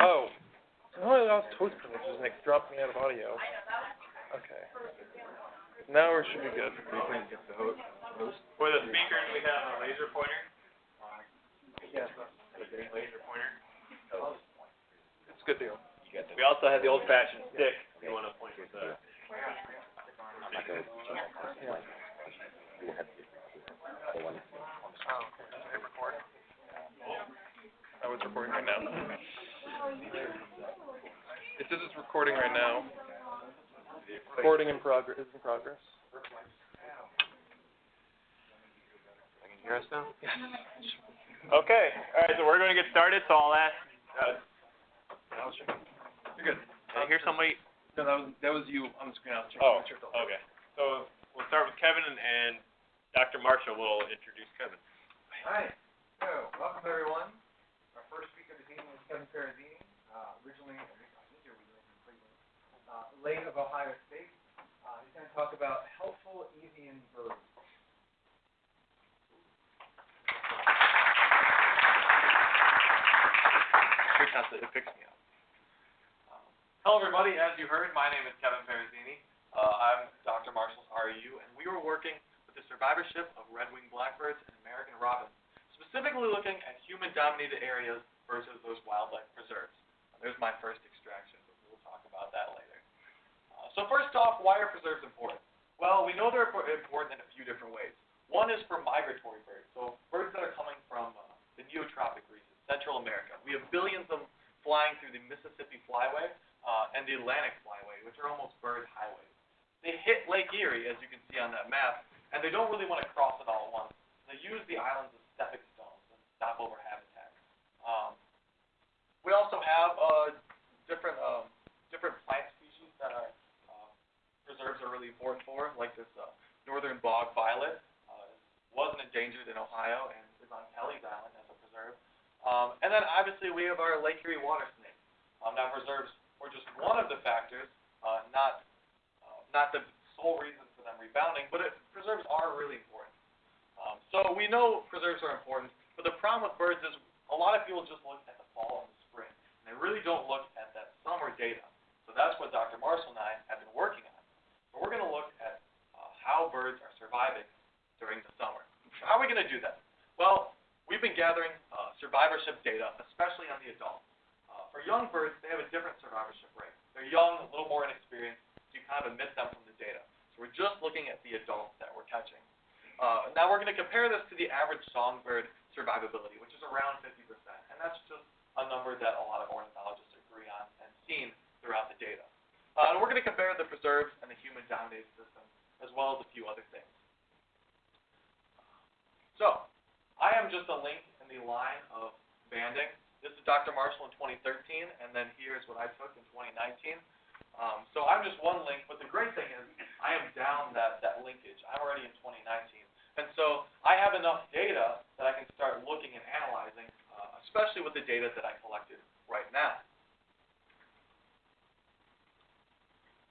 Oh. No, I lost toast privileges and it dropped me out of audio. Okay. Now we should be good. For the speakers, we have a laser pointer. Yes. Laser pointer. It's a good deal. We also have the old fashioned stick, if you wanna point with the. Oh, okay. Does it record? Oh, it's recording right now. It says it's recording right now. Recording in progress, is in progress. I can hear us now? Yes. Okay, alright, so we're gonna get started, so I'll ask, uh, You're good. I hear somebody, No, that was, that was you on the screen. I was checking. oh, make sure it's all- okay. So we'll start with Kevin and, and Dr. Marshall will introduce Kevin. Hi, so, welcome everyone. Our first speaker this evening is Kevin Ferrazini, uh, originally, I think he originally from Cleveland, uh, late of Ohio State. Uh, he's gonna talk about helpful avian birds. It picks me up. Hello, everybody. As you heard, my name is Kevin Ferrazini. Uh, I'm Dr. Marshall's REU, and we were working with the survivorship of red-winged blackbirds and American robins, specifically looking at human-dominated areas versus those wildlife preserves. There's my first extraction, but we'll talk about that later. Uh, so first off, why are preserves important? Well, we know they're important in a few different ways. One is for migratory birds, so birds that are coming from uh, the neotropic region, Central America. We have billions of them flying through the Mississippi Flyway uh, and the Atlantic Flyway, which are almost bird highways. They hit Lake Erie, as you can see on that map, and they don't really want to cross it all at once. They use the islands as stepping stones and stopover habitat. Um, we also have uh, different um, different plant species that are uh, preserves are really important for, like this uh, northern bog violet uh, wasn't endangered in Ohio and is on Kelleys Island as a preserve. Um, and then obviously we have our Lake Erie water snake. Um, now preserves were just one of the factors, uh, not uh, not the sole reason rebounding, but it, preserves are really important. Um, so we know preserves are important, but the problem with birds is a lot of people just look at the fall and the spring, and they really don't look at that summer data. So that's what Dr. Marshall and I have been working on. So we're going to look at uh, how birds are surviving during the summer. How are we going to do that? Well, we've been gathering uh, survivorship data, especially on the adults. Uh, for young birds, they have a different survivorship rate. They're young, a little more inexperienced, so you kind of omit them from the data. We're just looking at the adults that we're catching. Uh, now we're going to compare this to the average songbird survivability, which is around 50%, and that's just a number that a lot of ornithologists agree on and seen throughout the data. Uh, and we're going to compare the preserves and the human-dominated system, as well as a few other things. So, I am just a link in the line of banding. This is Dr. Marshall in 2013, and then here's what I took in 2019. Um, so I'm just one link, but the great thing is I am down that, that linkage. I'm already in 2019. And so I have enough data that I can start looking and analyzing, uh, especially with the data that I collected right now.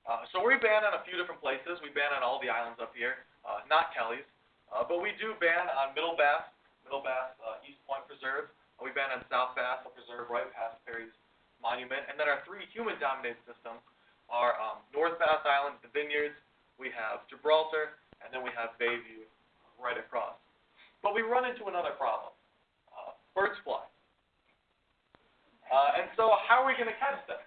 Uh, so we ban on a few different places. We ban on all the islands up here, uh, not Kelleys. Uh, but we do ban on Middle Bass, Middle Bass uh, East Point Preserve. Uh, we ban on South Bass Preserve right past Perry's Monument. And then our three human-dominated systems are um, North Bass Island, the Vineyards, we have Gibraltar, and then we have Bayview right across. But we run into another problem. Uh, birds fly. Uh, and so how are we going to catch them?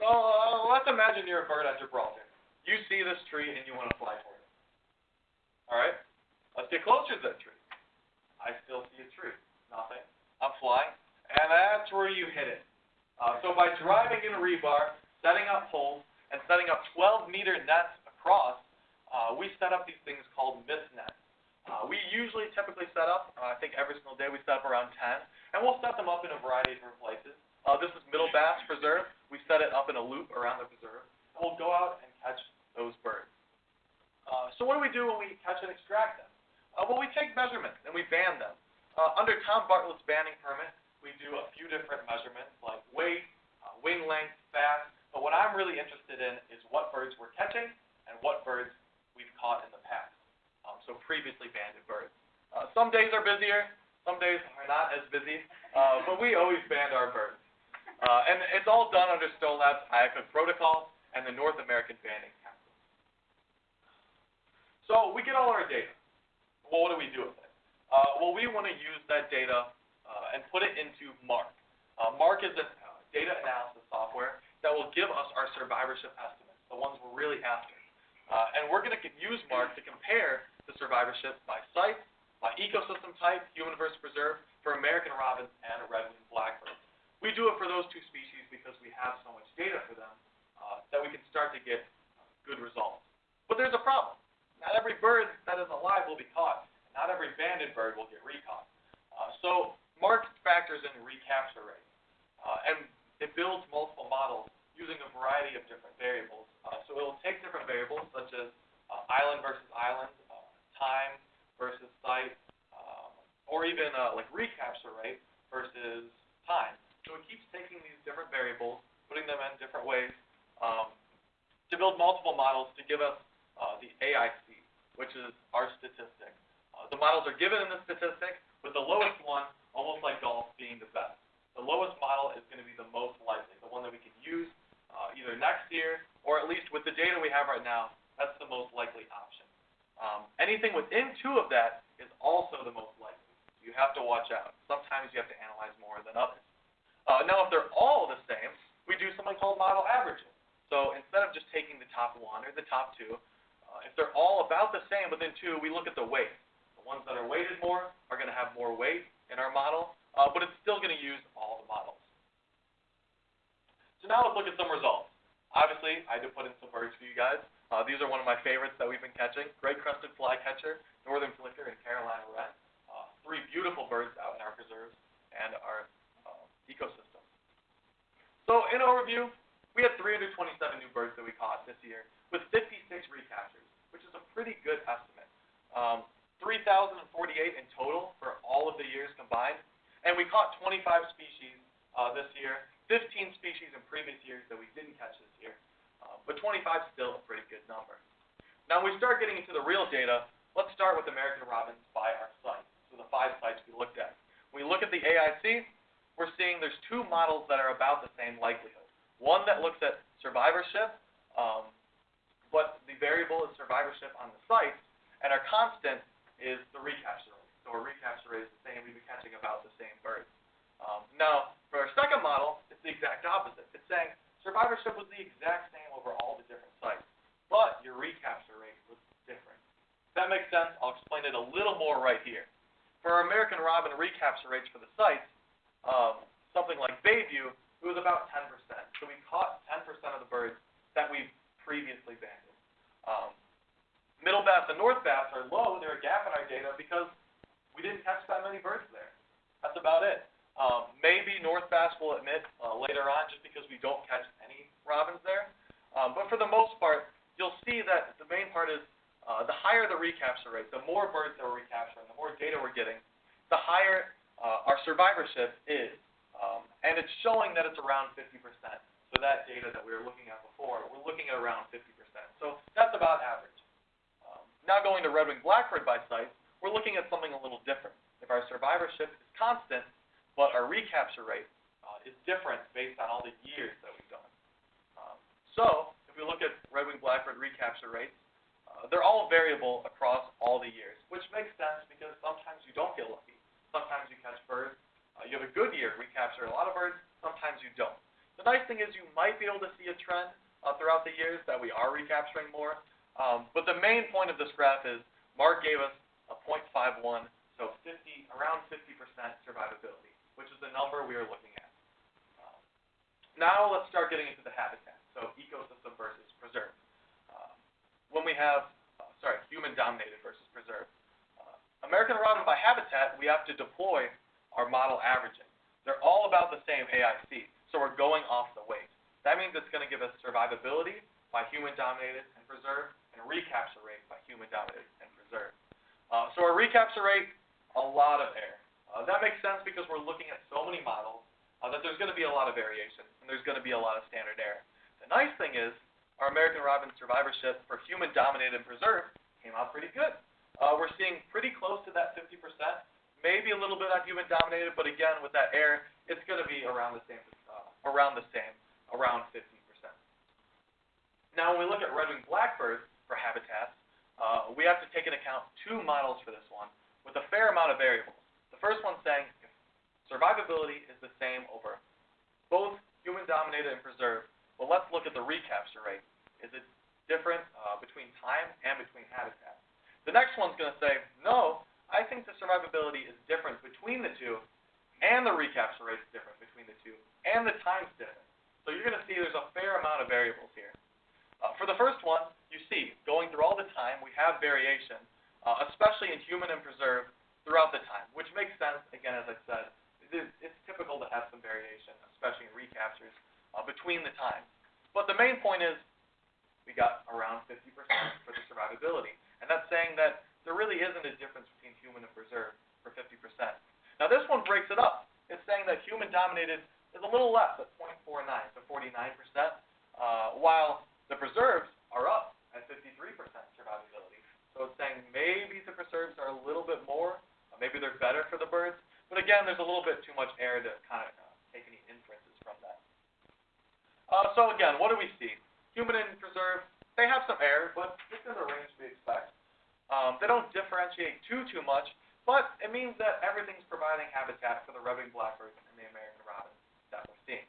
So uh, let's imagine you're a bird at Gibraltar. You see this tree and you want to fly for it. All right? Let's get closer to that tree. I still see a tree. Nothing. I'm flying. And that's where you hit it. Uh, so by driving in a rebar, setting up poles, and setting up 12 meter nets across, uh, we set up these things called mist nets. Uh, we usually typically set up, uh, I think every single day we set up around 10, and we'll set them up in a variety of different places. Uh, this is Middle Bass Preserve. We set it up in a loop around the preserve, we'll go out and catch those birds. Uh, so what do we do when we catch and extract them? Uh, well, we take measurements and we ban them. Uh, under Tom Bartlett's banning permit, we do a few different measurements like weight, uh, wing length, fast, but what I'm really interested in is what birds we're catching and what birds we've caught in the past. Um, so previously banded birds. Uh, some days are busier, Some days are not as busy, uh, but we always band our birds. Uh, and it's all done under Stone Lab's IACUC protocol and the North American Banding Council. So we get all our data. Well, what do we do with it? Uh, well, we want to use that data uh, and put it into MARK. Uh, MARK is a uh, data analysis software that will give us our survivorship estimates, the ones we're really after. Uh, and we're going to use MARK to compare the survivorship by site, by ecosystem type, human versus preserved, for American robins and red-winged blackbirds. We do it for those two species because we have so much data for them uh, that we can start to get good results. But there's a problem. Not every bird that is alive will be caught. Not every banded bird will get recaught. Uh, so MARK factors in recapture rate, uh, and it builds multiple models using a variety of different variables. Uh, so it will take different variables such as uh, island versus island, uh, time versus site, um, or even uh, like recapture rate versus time. So it keeps taking these different variables, putting them in different ways um, to build multiple models to give us uh, the AIC, which is our statistic. Uh, the models are given in the statistic, with the lowest one, almost like golf, being the best. The lowest model is going to be the most likely, the one that we can use uh, either next year or at least with the data we have right now, that's the most likely option. Um, anything within two of that is also the most likely. You have to watch out. Sometimes you have to analyze more than others. Uh, now, if they're all the same, we do something called model averaging. So instead of just taking the top one or the top two, uh, if they're all about the same within two, we look at the weight. The ones that are weighted more are going to have more weight in our model, uh, but it's still going to use all the models. So now let's look at some results. Obviously, I did put in some birds for you guys. Uh, these are one of my favorites that we've been catching. Great crested flycatcher, northern flicker, and Carolina wren. Uh, three beautiful birds out in our preserves and our uh, ecosystem. So in overview, we had 327 new birds that we caught this year with 56 recaptures, which is a pretty good estimate. Um, 3,048 in total for all of the years combined, and we caught 25 species uh, this year, 15 species in previous years that we didn't catch this year, uh, but 25 is still a pretty good number. Now, when we start getting into the real data, let's start with American robins by our site. so the five sites we looked at. When we look at the AIC, we're seeing there's two models that are about the same likelihood. One that looks at survivorship, um, but the variable is survivorship on the site, and our constant is the recapture. So our recapture rate is the same. We've been catching about the same birds. Um, now, for our second model, it's the exact opposite. It's saying survivorship was the exact same over all the different sites, but your recapture rate was different. If that makes sense, I'll explain it a little more right here. For our American robin recapture rates for the sites, um, something like Bayview, it was about 10%. So we caught 10% of the birds that we've previously banded. Um, middle bass and north bass are low. They're a gap in our data because we didn't catch that many birds there. That's about it. Um, maybe north bass will admit uh, later on just because we don't catch any robins there. Um, but for the most part, you'll see that the main part is uh, the higher the recapture rate, the more birds that we're recapturing, the more data we're getting, the higher uh, our survivorship is, um, and it's showing that it's around 50%. So that data that we were looking at before, we're looking at around 50%. So that's about average. Um, now going to red-winged blackbird by site, we're looking at something a little different. If our survivorship is constant, but our recapture rate uh, is different based on all the years that we've done. Um, so if we look at red-winged blackbird recapture rates, uh, they're all variable across all the years, which makes sense because sometimes you don't get lucky. Sometimes you catch birds. Uh, you have a good year, recapture a lot of birds. Sometimes you don't. The nice thing is you might be able to see a trend uh, throughout the years that we are recapturing more. Um, but the main point of this graph is Mark gave us a 0.51, so 50, around 50% survivability, which is the number we are looking at. Um, now let's start getting into the habitat, so ecosystem versus preserve. Um, when we have, uh, sorry, human-dominated versus preserved. American robin by habitat, we have to deploy our model averaging. They're all about the same AIC, so we're going off the weight. That means it's going to give us survivability by human-dominated and preserved, and recapture rate by human-dominated and preserved. Uh, so our recapture rate, a lot of error. Uh, that makes sense because we're looking at so many models uh, that there's going to be a lot of variation, and there's going to be a lot of standard error. The nice thing is, our American robin survivorship for human-dominated and preserved came out pretty good uh, we're seeing pretty close to that 50%, maybe a little bit on human dominated, but again, with that error, it's going to be around the same, uh, around the same, around 50%. Now, when we look at red-winged blackbirds for habitats, uh, we have to take into account two models for this one with a fair amount of variables. The first one saying survivability is the same over both human dominated and preserved, well, let's look at the recapture rate. Is it different uh, between time and between habitats? The next one's going to say, no, I think the survivability is different between the two, and the recapture rate is different between the two, and the time's different. So you're going to see there's a fair amount of variables here. Uh, for the first one, you see, going through all the time, we have variation, uh, especially in human and preserved throughout the time, which makes sense, again, as I said, it is, it's typical to have some variation, especially in recaptures, uh, between the times. But the main point is, we got around 50% for the survivability. And that's saying that there really isn't a difference between human and preserved for 50%. Now this one breaks it up. It's saying that human dominated is a little less at 0.49, so 49%, uh, while the preserves are up at 53% survivability. So it's saying maybe the preserves are a little bit more, uh, maybe they're better for the birds, but again, there's a little bit too much air to kind of uh, take any inferences from that. Uh, so again, what do we see? Human and preserve, they have some air, but it's in the range we expect. Um, they don't differentiate too, too much, but it means that everything's providing habitat for the red-winged blackbirds and the American robins that we're seeing.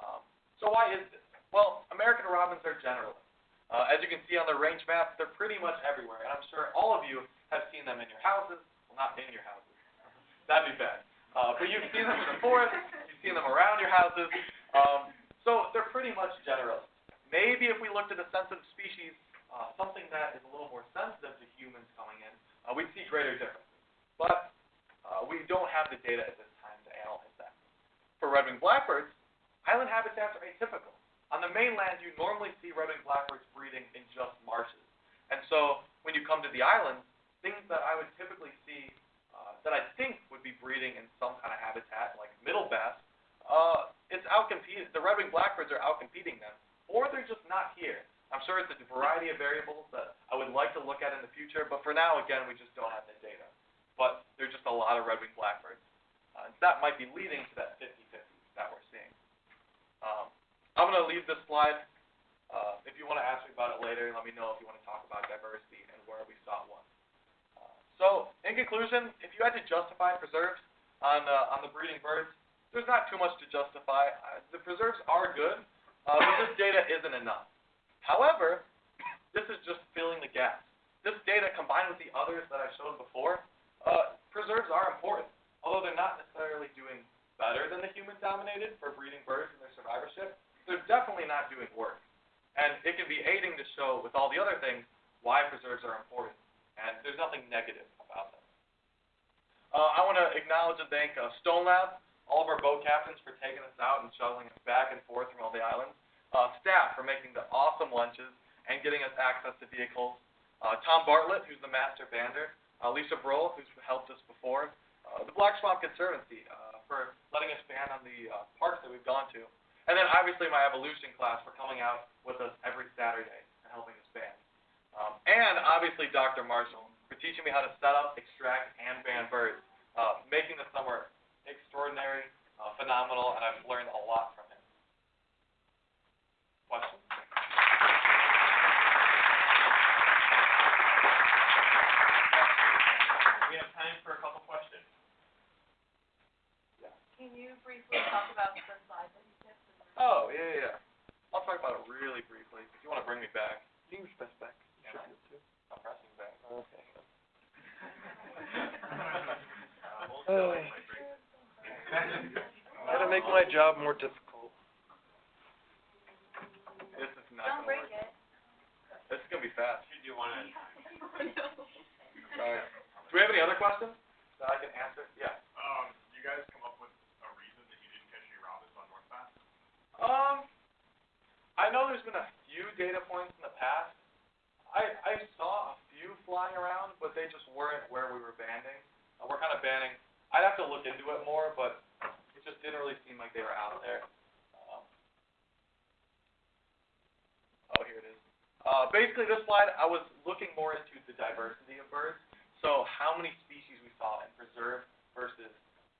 Um, so why is this? Well, American robins are generalists. Uh, as you can see on the range map, they're pretty much everywhere, and I'm sure all of you have seen them in your houses. Well, not in your houses. That'd be bad. Uh, but you've seen them in the forest, you've seen them around your houses. Um, so they're pretty much generalists. Maybe if we looked at a sensitive species, uh, something that is a little more sensitive to humans coming in, uh, we'd see greater differences. But uh, we don't have the data at this time to analyze that. For red-winged blackbirds, island habitats are atypical. On the mainland, you normally see red-winged blackbirds breeding in just marshes. And so when you come to the islands, things that I would typically see uh, that I think would be breeding in some kind of habitat, like middle bass, uh, it's outcompeting. The red-winged blackbirds are outcompeting them, or they're just not here. I'm sure it's a variety of variables that I would like to look at in the future, but for now, again, we just don't have the data. But there's just a lot of red-winged blackbirds. Uh, that might be leading to that 50-50 that we're seeing. Um, I'm going to leave this slide. Uh, if you want to ask me about it later, let me know if you want to talk about diversity and where we saw one. Uh, so, in conclusion, if you had to justify preserves on uh, on the breeding birds, there's not too much to justify. Uh, the preserves are good, uh, but this data isn't enough. However, this is just filling the gaps. This data combined with the others that I showed before, uh, preserves are important, although they're not necessarily doing better than the human-dominated for breeding birds and their survivorship they're definitely not doing work. And it can be aiding to show, with all the other things, why preserves are important. And there's nothing negative about them. Uh, I want to acknowledge and thank uh, Stone Lab, all of our boat captains for taking us out and shuttling us back and forth from all the islands, uh, staff for making the awesome lunches and getting us access to vehicles, uh, Tom Bartlett, who's the master bander, uh, Lisa Broll, who's helped us before, uh, the Black Swamp Conservancy uh, for letting us band on the uh, parks that we've gone to, and then obviously my evolution class for coming out with us every Saturday and helping us band. Um, and obviously Dr. Marshall for teaching me how to set up, extract, and band birds, uh, making the summer extraordinary, uh, phenomenal, and I've learned a lot from him. Questions? We have time for a couple questions. Can you briefly talk about the slide that you tipped? Oh, yeah, yeah, yeah. I'll talk about it really briefly. If you want to bring me back. You can press back. You should Yeah. be able to. I'm pressing back. Okay. Uh, Oh. it. Gotta make my job more difficult. This is not Don't break work. it. This is gonna be fast. Should do one at a time. Alright. Do we have any other questions that I can answer? Yeah. Um, you guys come up with a reason that you didn't catch any robins on North Bass? Um, I know there's been a few data points in the past. I I saw a few flying around, but they just weren't where we were banding. Uh, we're kind of banning. I'd have to look into it more, but it just didn't really seem like they were out there. Um, oh, here it is. Uh, basically, this slide I was looking more into the diversity of birds. So how many species we saw in preserve versus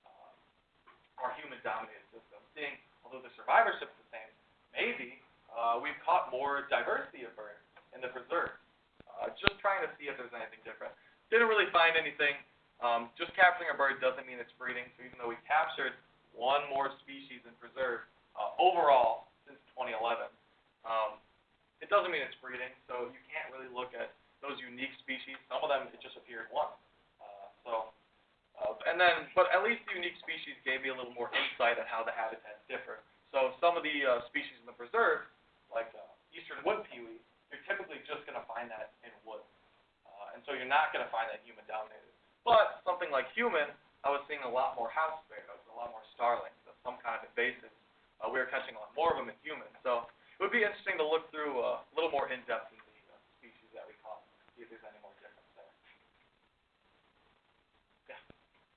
uh, our human-dominated system. Seeing, although the survivorship's the same, maybe uh, we've caught more diversity of birds in the preserve. Uh, just trying to see if there's anything different. Didn't really find anything. Um, just capturing a bird doesn't mean it's breeding. So even though we captured one more species in preserve uh, overall since 2011, um, it doesn't mean it's breeding. So you can't really look at those unique species. Some of them it just appeared once. Uh, so, uh, and then, but at least the unique species gave me a little more insight on how the habitats differ. So some of the uh, species in the preserve, like uh, eastern wood pewee, you're typically just going to find that in woods. Uh, and so you're not going to find that human dominated. But something like human, I was seeing a lot more house sparrows, a lot more starlings, of some kind of invasive. Uh, we were catching a lot more of them in humans. So it would be interesting to look through uh, a little more in depth in the uh, species that we caught, see if there's any more difference there. Yeah.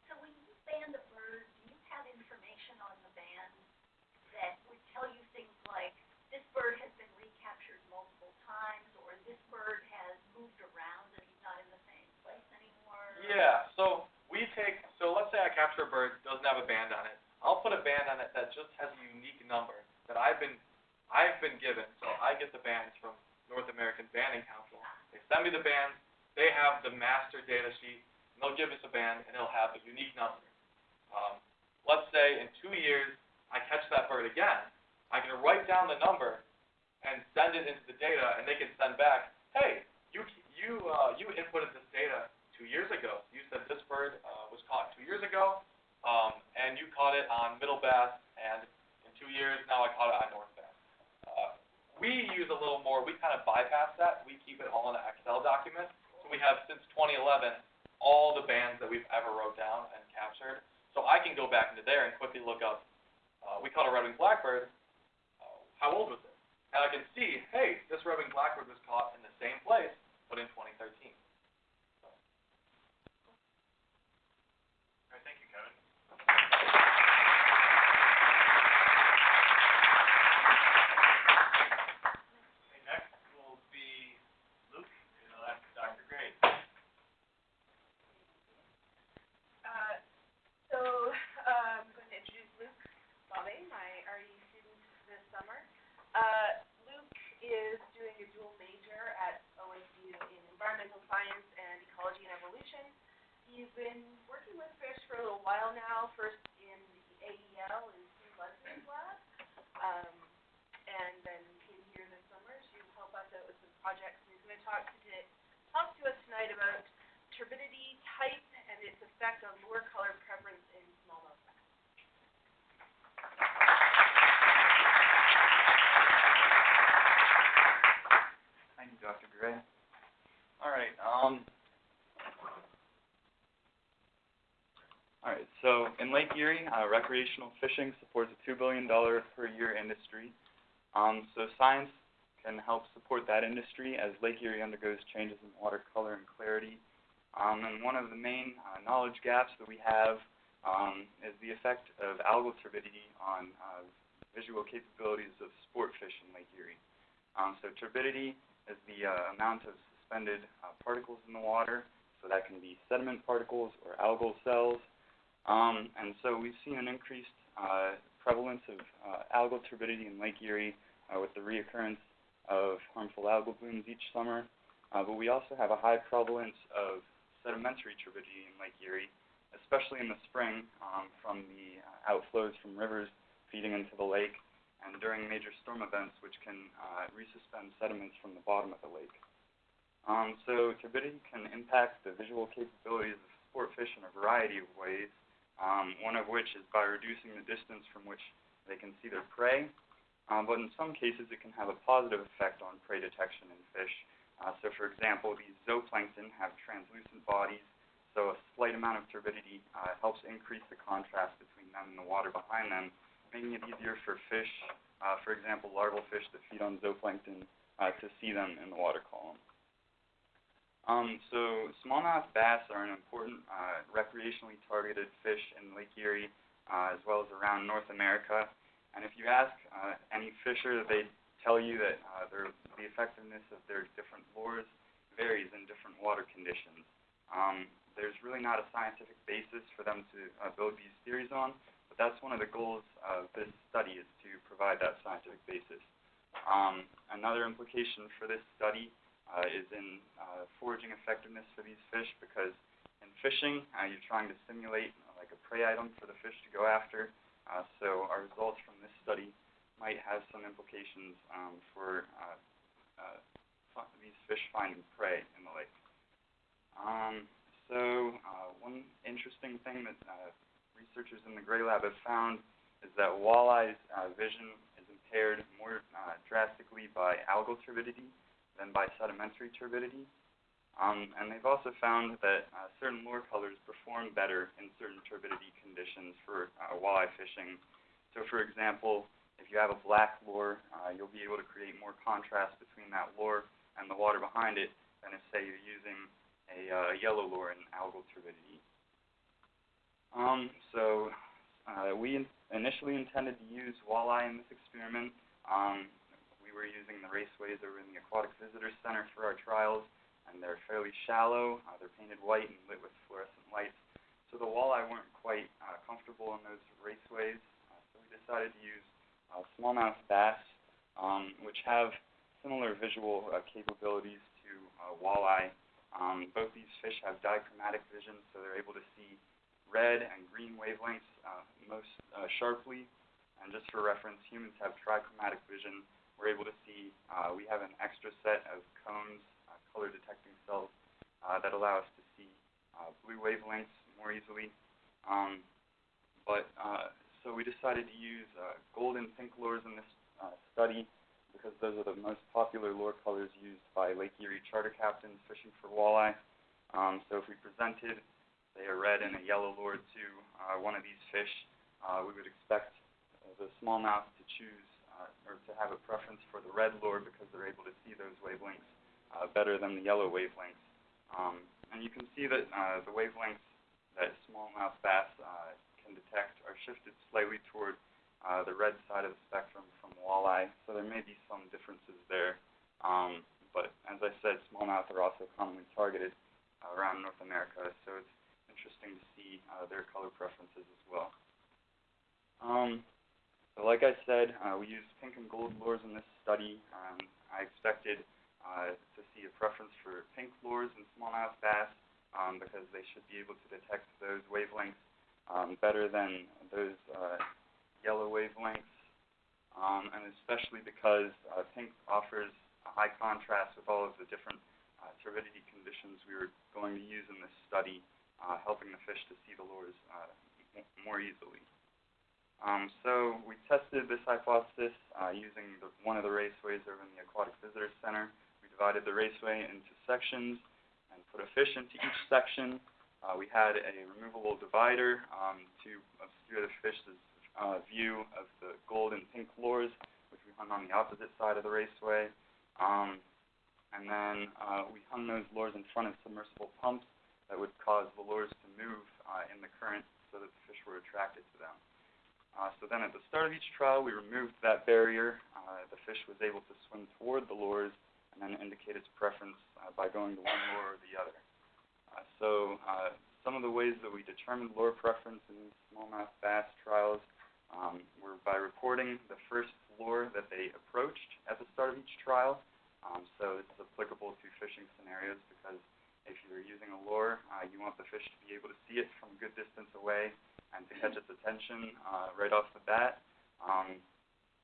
So when you band a bird, do you have information on the band that would tell you things like, this bird has been recaptured multiple times, or this bird has moved around and he's not in the same place anymore? Yeah, so we take, so let's say I capture a bird, doesn't have a band on it. I'll put a band on it that just has a unique number that I've been, I've been given. So I get the bands from North American Banding Council. They send me the bands, they have the master data sheet, and they'll give us a band and it'll have a unique number. Um, let's say in two years, I catch that bird again, I can write down the number and send it into the data, and they can send back, hey, you, you, uh, you inputted this data two years ago. You said this bird uh, was caught two years ago, um, and you caught it on middle bass, and in two years now I caught it on north bass. Uh, we use a little more. We kind of bypass that. We keep it all in an Excel document. So we have since 2011 all the bands that we've ever wrote down and captured. So I can go back into there and quickly look up. Uh, we caught a red-winged blackbird. Uh, how old was it? And I can see, hey, this red-winged blackbird was caught in the same place, but in 2013. All right, thank you, Kevin. Okay, next will be Luke, and I'll ask Dr. Gray. Uh, so, uh, I'm going to introduce Luke Bobbe, my RE student this summer. Uh, Luke is doing a dual major at OSU in environmental science and ecology and evolution. He's been working with fish for a little while now, first in the AEL in Stu Ludsin's lab, um, and then came here this summer to help us out with some projects. And he's going to talk to, talk to us tonight about turbidity type and its effect on lure color preference in smallmouth bass. Thank you, Dr. Gray. All right, um, all right, so in Lake Erie, uh, recreational fishing supports a two billion dollar per year industry. Um, so science can help support that industry as Lake Erie undergoes changes in water color and clarity. Um, and one of the main uh, knowledge gaps that we have um, is the effect of algal turbidity on uh, visual capabilities of sport fish in Lake Erie. Um, so turbidity is the uh, amount of suspended uh, particles in the water. So that can be sediment particles or algal cells. Um, and so we've seen an increased uh, prevalence of uh, algal turbidity in Lake Erie uh, with the reoccurrence of harmful algal blooms each summer. Uh, but we also have a high prevalence of sedimentary turbidity in Lake Erie, especially in the spring um, from the uh, outflows from rivers feeding into the lake and during major storm events, which can uh, resuspend sediments from the bottom of the lake. Um, so turbidity can impact the visual capabilities of sport fish in a variety of ways, um, one of which is by reducing the distance from which they can see their prey, um, but in some cases it can have a positive effect on prey detection in fish. Uh, so for example, these zooplankton have translucent bodies, so a slight amount of turbidity uh, helps increase the contrast between them and the water behind them, making it easier for fish, uh, for example, larval fish that feed on zooplankton, uh, to see them in the water column. Um, so smallmouth bass are an important uh, recreationally targeted fish in Lake Erie, uh, as well as around North America. And if you ask uh, any fisher, they tell you that uh, their, the effectiveness of their different lures varies in different water conditions. Um, there's really not a scientific basis for them to uh, build these theories on, but that's one of the goals of this study is to provide that scientific basis. Um, another implication for this study uh, is in uh, foraging effectiveness for these fish because in fishing, uh, you're trying to simulate uh, like a prey item for the fish to go after. Uh, so our results from this study might have some implications um, for uh, uh, these fish finding prey in the lake. Um, so uh, one interesting thing that uh, researchers in the Gray Lab have found is that walleye's uh, vision is impaired more uh, drastically by algal turbidity than by sedimentary turbidity. Um, and they've also found that uh, certain lure colors perform better in certain turbidity conditions for uh, walleye fishing. So, for example, if you have a black lure, uh, you'll be able to create more contrast between that lure and the water behind it than if, say, you're using a uh, yellow lure in algal turbidity. Um, so, uh, we in- initially intended to use walleye in this experiment. Um, we were using the raceways over in the Aquatic Visitor Center for our trials and they're fairly shallow. Uh, they're painted white and lit with fluorescent lights. So the walleye weren't quite uh, comfortable in those raceways, uh, so we decided to use uh, smallmouth bass, um, which have similar visual uh, capabilities to uh, walleye. Um, both these fish have dichromatic vision, so they're able to see red and green wavelengths uh, most uh, sharply. And just for reference, humans have trichromatic vision. We're able to see, uh, we have an extra set of cones uh, color detecting cells uh, that allow us to see uh, blue wavelengths more easily. Um, but uh, so we decided to use uh, gold pink lures in this study because those are the most popular lure colors used by Lake Erie charter captains fishing for walleye. Um, so if we presented, say, a red and a yellow lure to one of these fish, we would expect the smallmouth to choose or to have a preference for the red lure because they're able to see those wavelengths uh, better than the yellow wavelengths. Um, and you can see that uh, the wavelengths that smallmouth bass uh, can detect are shifted slightly toward uh, the red side of the spectrum from walleye, so there may be some differences there. Um, but as I said, smallmouth are also commonly targeted uh, around North America, so it's interesting to see uh, their color preferences as well. Um, so like I said, uh, we used pink and gold lures in this study. Um, I expected uh, to see a preference for pink lures in smallmouth bass um, because they should be able to detect those wavelengths um, better than those uh, yellow wavelengths, um, and especially because uh, pink offers a high contrast with all of the different uh, turbidity conditions we were going to use in this study, uh, helping the fish to see the lures uh, more easily. Um, so we tested this hypothesis uh, using the, one of the raceways over in the Aquatic Visitor Center. We divided the raceway into sections and put a fish into each section. Uh, we had a removable divider um, to obscure the fish's uh, view of the gold and pink lures, which we hung on the opposite side of the raceway. Um, and then uh, we hung those lures in front of submersible pumps that would cause the lures to move uh, in the current so that the fish were attracted to them. Uh, so then at the start of each trial, we removed that barrier. Uh, the fish was able to swim toward the lures and then indicate its preference uh, by going to one lure or the other. Uh, so uh, some of the ways that we determined lure preference in smallmouth bass trials um, were by reporting the first lure that they approached at the start of each trial. Um, so is applicable to fishing scenarios because if you're using a lure, uh, you want the fish to be able to see it from a good distance away and to catch its attention uh, right off the bat. Um,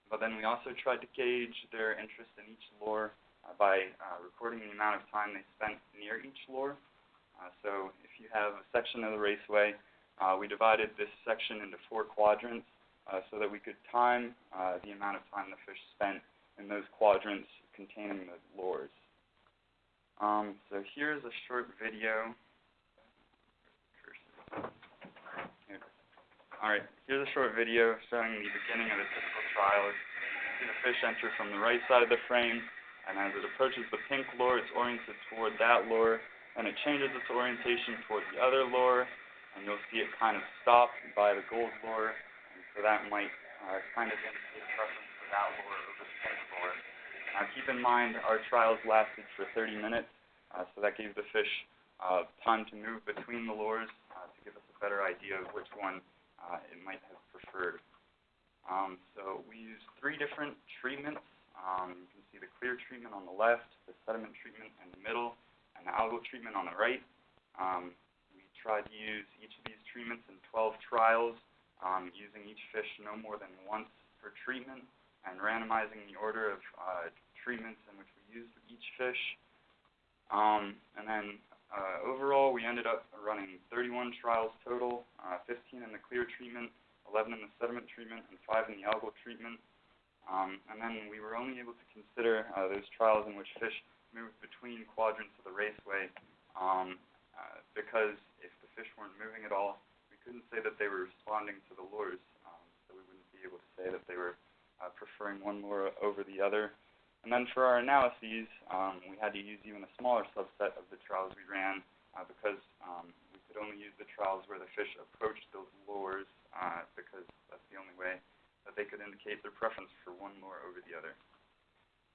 but then we also tried to gauge their interest in each lure uh, by uh, recording the amount of time they spent near each lure. Uh, so if you have a section of the raceway, uh, we divided this section into four quadrants uh, so that we could time uh, the amount of time the fish spent in those quadrants containing the lures. Um, so here's a short video. Here. All right, here's a short video showing the beginning of the typical trial. You see the fish enter from the right side of the frame, and as it approaches the pink lure, it's oriented toward that lure, and it changes its orientation toward the other lure, and you'll see it kind of stop by the gold lure, and so that might uh, kind of indicate preference for that lure over the pink lure. Now keep in mind our trials lasted for 30 minutes, uh, so that gave the fish uh, time to move between the lures uh, to give us a better idea of which one uh, it might have preferred. Um, so we used three different treatments. Um, you can see the clear treatment on the left, the sediment treatment in the middle, and the algal treatment on the right. Um, we tried to use each of these treatments in 12 trials, um, using each fish no more than once per treatment, and randomizing the order of uh, treatments in which we used each fish. Um, and then uh, overall, we ended up running 31 trials total, uh, 15 in the clear treatment, 11 in the sediment treatment, and 5 in the algal treatment. Um, and then we were only able to consider uh, those trials in which fish moved between quadrants of the raceway um, uh, because if the fish weren't moving at all, we couldn't say that they were responding to the lures. Um, so we wouldn't be able to say that they were uh, preferring one lure over the other. And then for our analyses, um, we had to use even a smaller subset of the trials we ran uh, because um, we could only use the trials where the fish approached those lures uh, because that's the only way that they could indicate their preference for one lure over the other.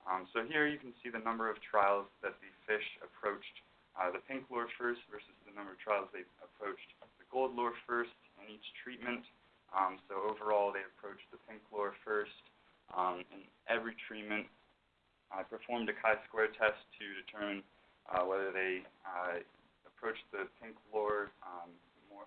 Um, so here you can see the number of trials that the fish approached uh, the pink lure first versus the number of trials they approached the gold lure first in each treatment. Um, so overall, they approached the pink lure first. Um, in every treatment, I performed a chi-square test to determine uh, whether they uh, approached the pink lure um, more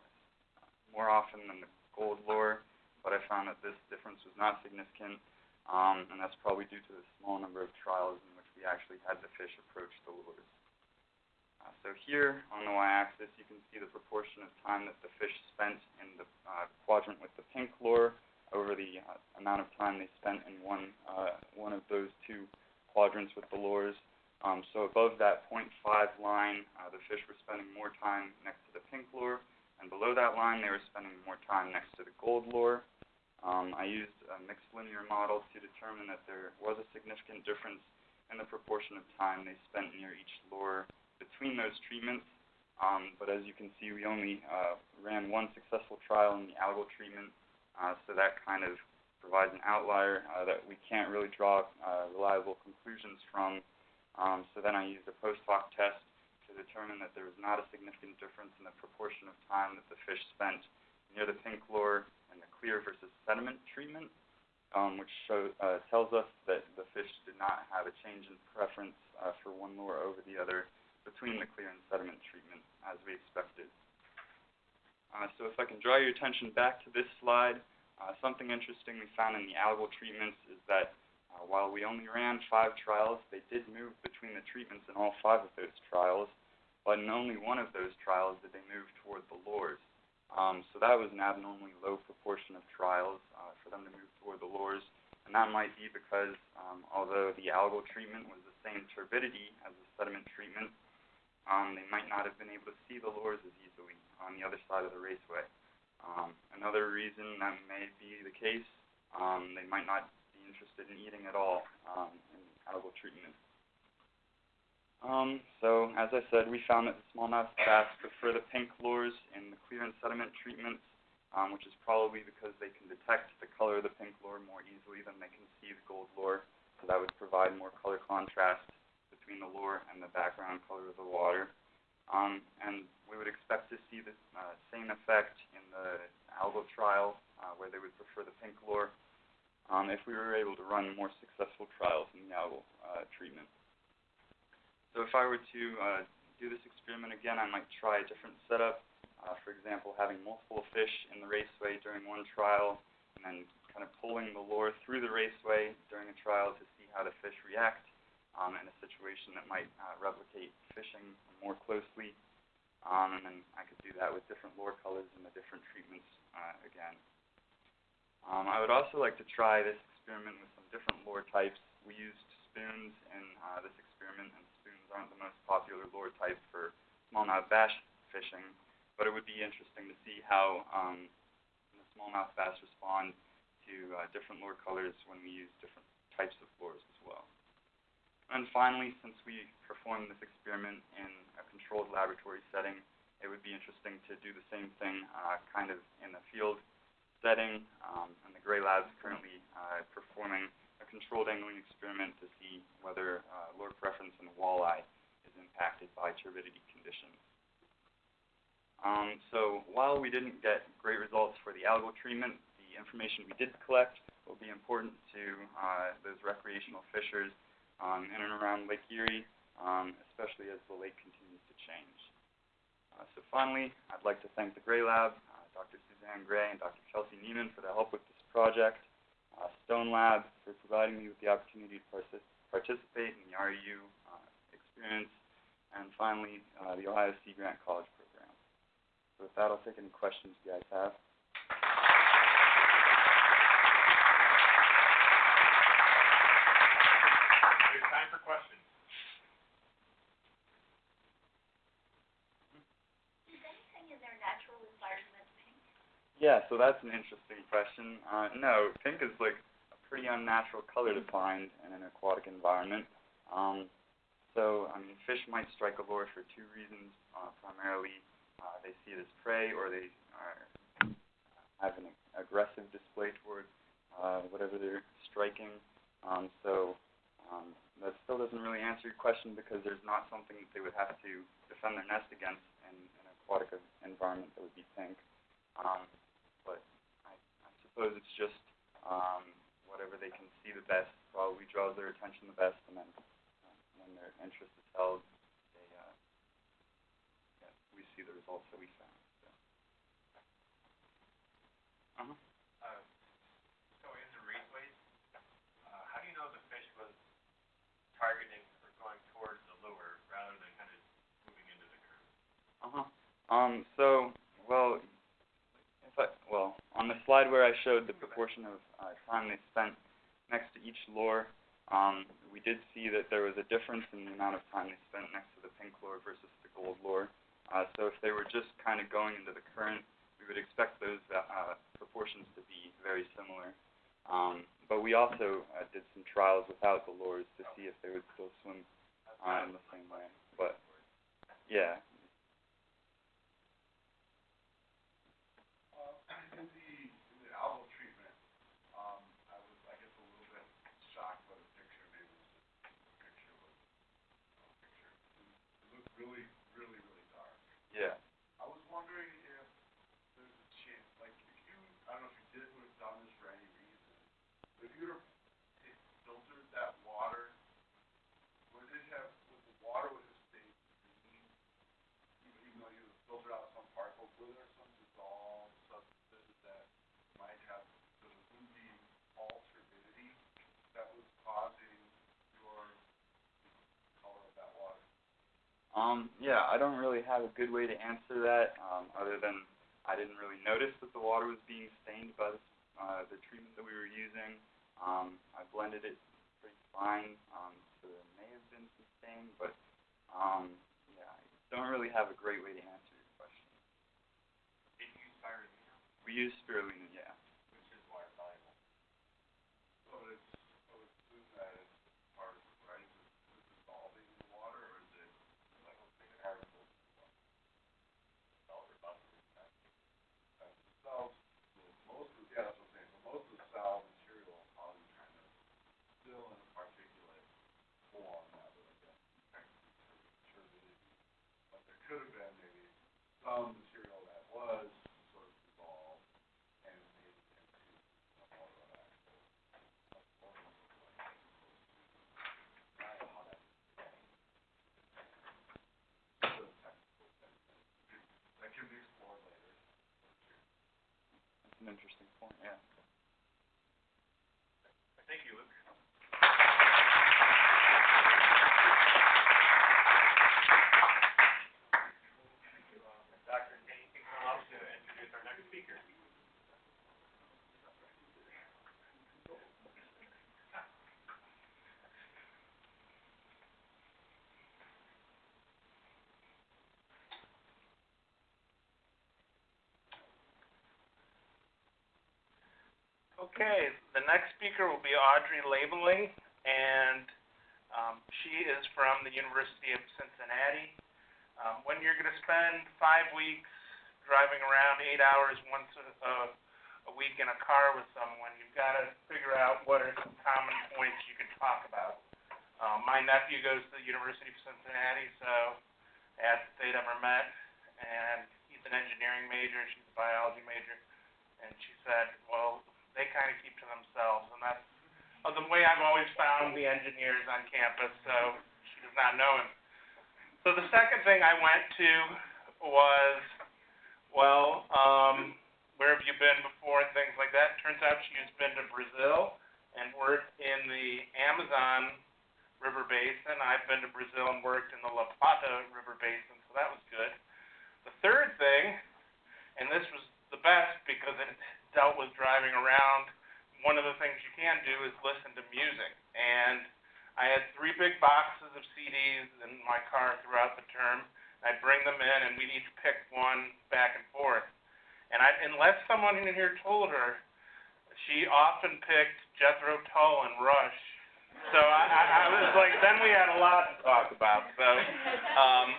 more often than the gold lure, but I found that this difference was not significant, um, and that's probably due to the small number of trials in which we actually had the fish approach the lures. Uh, so here on the y-axis, you can see the proportion of time that the fish spent in the uh, quadrant with the pink lure over the uh, amount of time they spent in one uh, one of those two quadrants with the lures. Um, so above that 0.5 line, uh, the fish were spending more time next to the pink lure, and below that line, they were spending more time next to the gold lure. Um, I used a mixed linear model to determine that there was a significant difference in the proportion of time they spent near each lure between those treatments. Um, but as you can see, we only uh, ran one successful trial in the algal treatment, uh, so that kind of provides an outlier uh, that we can't really draw uh, reliable conclusions from. Um, so then I used a post hoc test to determine that there was not a significant difference in the proportion of time that the fish spent near the pink lure and the clear versus sediment treatment, um, which show, uh, tells us that the fish did not have a change in preference uh, for one lure over the other between the clear and sediment treatment, as we expected. Uh, so if I can draw your attention back to this slide, uh, something interesting we found in the algal treatments is that uh, while we only ran five trials, they did move between the treatments in all five of those trials, but in only one of those trials did they move toward the lures. Um, so that was an abnormally low proportion of trials uh, for them to move toward the lures, and that might be because um, although the algal treatment was the same turbidity as the sediment treatment, um, they might not have been able to see the lures as easily on the other side of the raceway. Um, another reason that may be the case, um, they might not be interested in eating at all um, in algal treatment. Um, so, as I said, we found that the smallmouth bass prefer the pink lures in the clear and sediment treatments, um, which is probably because they can detect the color of the pink lure more easily than they can see the gold lure, so that would provide more color contrast between the lure and the background color of the water. Um, and we would expect to see the uh, same effect in the algal trial, uh, where they would prefer the pink lure, um, if we were able to run more successful trials in the algal uh, treatment. So if I were to uh, do this experiment again, I might try a different setup. Uh, for example, having multiple fish in the raceway during one trial, and then kind of pulling the lure through the raceway during a trial to see how the fish react um, in a situation that might uh, replicate fishing more closely. Um, and then I could do that with different lure colors and the different treatments uh, again. Um, I would also like to try this experiment with some different lure types. We used spoons in uh, this experiment, and spoons aren't the most popular lure type for smallmouth bass fishing, but it would be interesting to see how um, the smallmouth bass respond to uh, different lure colors when we use different types of lures as well. And finally, since we performed this experiment in a controlled laboratory setting, it would be interesting to do the same thing uh, kind of in a field setting. Um, and the Gray Lab is currently uh, performing a controlled angling experiment to see whether uh, lure preference in walleye is impacted by turbidity conditions. Um, so while we didn't get great results for the algal treatment, the information we did collect will be important to uh, those recreational fishers um, in and around Lake Erie, um, especially as the lake continues to change. Uh, so finally, I'd like to thank the Gray Lab, uh, Dr. Suzanne Gray and Dr. Chelsea Neiman for their help with this project, uh, Stone Lab for providing me with the opportunity to partic- participate in the REU uh, experience, and finally, uh, the Ohio Sea Grant College Program. So with that, I'll take any questions you guys have. We have time for questions. Is anything in their natural environment pink? Yeah, so that's an interesting question. Uh, no, pink is like a pretty unnatural color to find in an aquatic environment. Um, so, I mean, fish might strike a lure for two reasons. Uh, primarily, uh, they see it as prey, or they are, have an aggressive display toward uh, whatever they're striking. Um, so, um, that still doesn't really answer your question because there's not something that they would have to defend their nest against in an aquatic environment that would be pink. Um, suppose it's just um, whatever they can see the best probably draws their attention the best, and then uh, when their interest is held, they uh, yeah, we see the results that we found. So. Uh-huh. Uh, so in the raceways, uh, how do you know the fish was targeting or going towards the lure rather than kind of moving into the curve? Uh-huh. Um, so, well, if I, well, on the slide where I showed the proportion of uh, time they spent next to each lure, um, we did see that there was a difference in the amount of time they spent next to the pink lure versus the gold lure. Uh, so if they were just kind of going into the current, we would expect those uh, proportions to be very similar. Um, but we also uh, did some trials without the lures to see if they would still swim uh, in the same way. But yeah, Uh, in the, in the algal treatment, um, I was, I guess, a little bit shocked by the picture, maybe it was just, the picture was, uh, picture, it, it looked really, really, really dark. yeah. I was wondering if there's a chance, like, if you, I don't know if you did, would have done this for any reason, but if you would have filtered that water, would it have, would the water would have stayed green, even, even though you filtered out some particles, were there some dissolved substances that might have, so it wouldn't be all turbidity that was causing your color of that water? Um, yeah, I don't really have a good way to answer that, um, other than I didn't really notice that the water was being stained by the, uh, the treatment that we were using. Um, I blended it pretty fine, um, so there may have been some stain, but, um, yeah, I don't really have a great way to answer your question. Did you use spirulina? We use spirulina, yeah. which is water soluble. So it's, I would assume that it's part of, right, is it is it dissolving in the water, or is it like, let's take an article? Dissolve or bust it, that, that dissolves, most of, yeah, that's what I'm saying, so most of the solid material is probably kind of still in a particulate form, that would, I guess, technically tur- turbidity. But there could have been maybe some material that was sort of dissolved and made into a more of actual that can be explored later. That's an interesting point, yeah. Thank you, Luke. Doctor, can you come up to introduce our next speaker? Okay, the next speaker will be Audrey Labeling, and um, she is from the University of Cincinnati. Um, when you're going to spend five weeks driving around eight hours once a, a, week in a car with someone, you've got to figure out what are some common points you can talk about. Um, my nephew goes to the University of Cincinnati, so if they'd ever met, and he's an engineering major, she's a biology major, and she said, well, they kind of keep to themselves, and that's uh, the way I've always found the engineers on campus, so she does not know him. So the second thing I went to was, well, um, where have you been before and things like that. Turns out she has been to Brazil and worked in the Amazon River Basin. I've been to Brazil and worked in the La Plata River Basin, so that was good. The third thing, and this was the best because it dealt with driving around, one of the things you can do is listen to music. And I had three big boxes of CDs in my car throughout the term. I'd bring them in, and we'd each pick one back and forth. And I, unless someone in here told her, she often picked Jethro Tull and Rush. So I, I, I was like, then we had a lot to talk about. So um,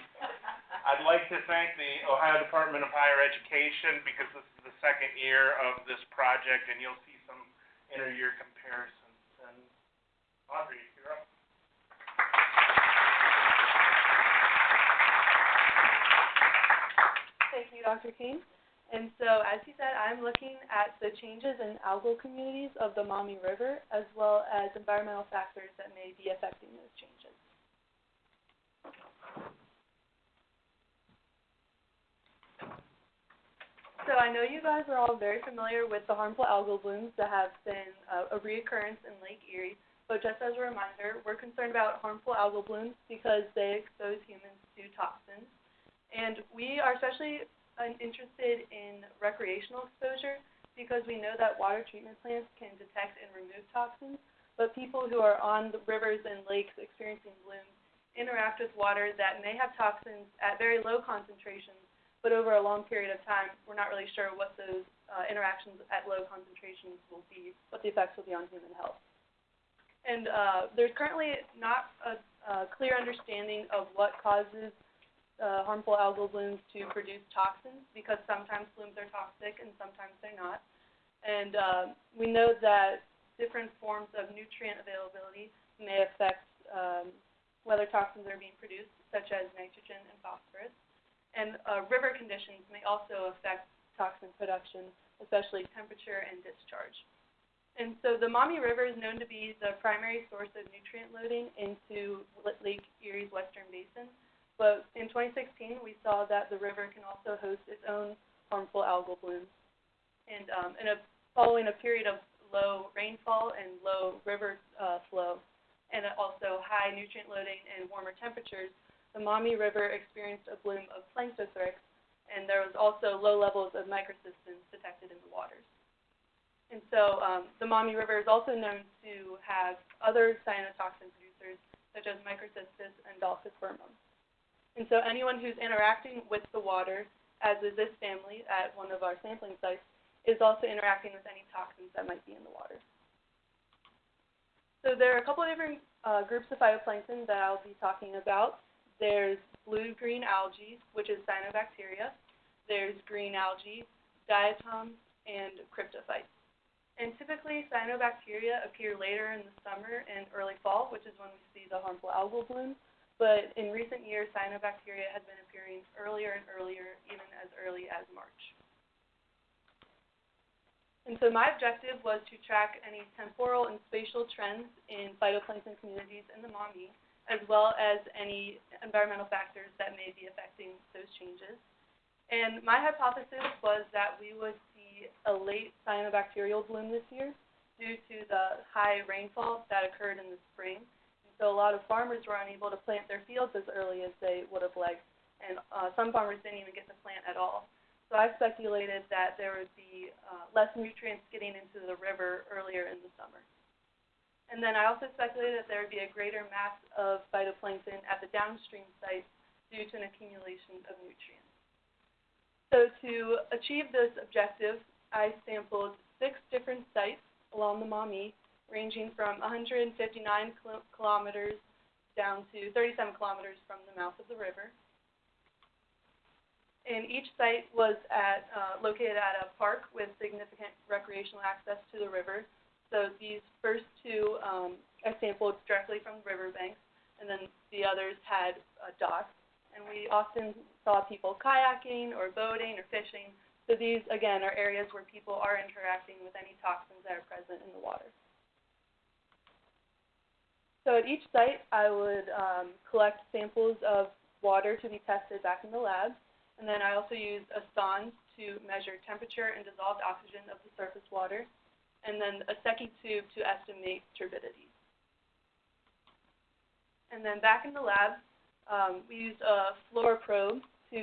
I'd like to thank the Ohio Department of Higher Education because this is the second year of this project, and you'll see some inter-year comparisons. And Audrey, you're up. Thank you, Dr. King. And so, as he said, I'm looking at the changes in algal communities of the Maumee River, as well as environmental factors that may be affecting those changes. So I know you guys are all very familiar with the harmful algal blooms that have been uh, a reoccurrence in Lake Erie. But just as a reminder, we're concerned about harmful algal blooms because they expose humans to toxins. And we are especially uh, interested in recreational exposure because we know that water treatment plants can detect and remove toxins, but people who are on the rivers and lakes experiencing blooms interact with water that may have toxins at very low concentrations, but over a long period of time, we're not really sure what those uh, interactions at low concentrations will be, what the effects will be on human health. And uh, there's currently not a, a clear understanding of what causes uh, harmful algal blooms to produce toxins because sometimes blooms are toxic and sometimes they're not. And uh, we know that different forms of nutrient availability may affect um, whether toxins are being produced, such as nitrogen and phosphorus. And uh, river conditions may also affect toxin production, especially temperature and discharge. And so the Maumee River is known to be the primary source of nutrient loading into Lake Erie's western basin. But in 2016, we saw that the river can also host its own harmful algal blooms. And um, in a, following a period of low rainfall and low river uh, flow, and also high nutrient loading and warmer temperatures, the Maumee River experienced a bloom of Planktothrix, and there was also low levels of microcystins detected in the waters. And so um, the Maumee River is also known to have other cyanotoxin producers, such as Microcystis and Dolichospermum. And so anyone who's interacting with the water, as is this family at one of our sampling sites, is also interacting with any toxins that might be in the water. So there are a couple of different uh, groups of phytoplankton that I'll be talking about. There's blue-green algae, which is cyanobacteria. There's green algae, diatoms, and cryptophytes. And typically, cyanobacteria appear later in the summer and early fall, which is when we see the harmful algal bloom. But in recent years, cyanobacteria has been appearing earlier and earlier, even as early as March. And so my objective was to track any temporal and spatial trends in phytoplankton communities in the Maumee, as well as any environmental factors that may be affecting those changes. And my hypothesis was that we would see a late cyanobacterial bloom this year due to the high rainfall that occurred in the spring. So a lot of farmers were unable to plant their fields as early as they would have liked, and uh, some farmers didn't even get to plant at all. So I speculated that there would be uh, less nutrients getting into the river earlier in the summer. And then I also speculated that there would be a greater mass of phytoplankton at the downstream sites due to an accumulation of nutrients. So to achieve this objective, I sampled six different sites along the Maumee, ranging from 159 kilometers down to 37 kilometers from the mouth of the river. And each site was at, uh, located at a park with significant recreational access to the river. So these first two, um, I sampled directly from the riverbanks, and then the others had uh, docks. and we often saw people kayaking or boating or fishing. So these, again, are areas where people are interacting with any toxins that are present in the water. So at each site, I would um, collect samples of water to be tested back in the lab, and then I also used a sonde to measure temperature and dissolved oxygen of the surface water, and then a Secchi tube to estimate turbidity. And then back in the lab, um, we used a FluoroProbe to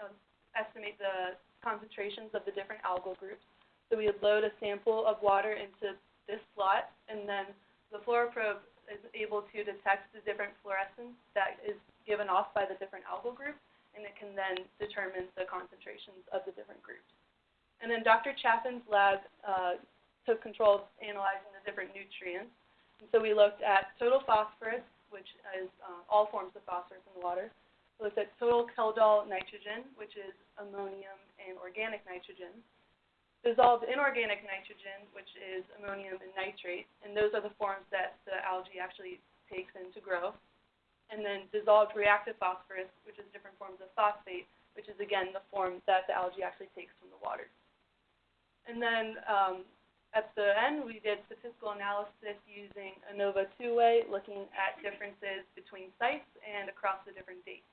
um, estimate the concentrations of the different algal groups. So we would load a sample of water into this slot, and then the FluoroProbe is able to detect the different fluorescence that is given off by the different algal groups, and it can then determine the concentrations of the different groups. And then Dr. Chaffin's lab uh, took control of analyzing the different nutrients. And so we looked at total phosphorus, which is uh, all forms of phosphorus in the water. We looked at total Kjeldahl nitrogen, which is ammonium and organic nitrogen dissolved inorganic nitrogen, which is ammonium and nitrate, and those are the forms that the algae actually takes in to grow. And then dissolved reactive phosphorus, which is different forms of phosphate, which is again the form that the algae actually takes from the water. And then um, at the end, we did statistical analysis using ANOVA two-way, looking at differences between sites and across the different dates.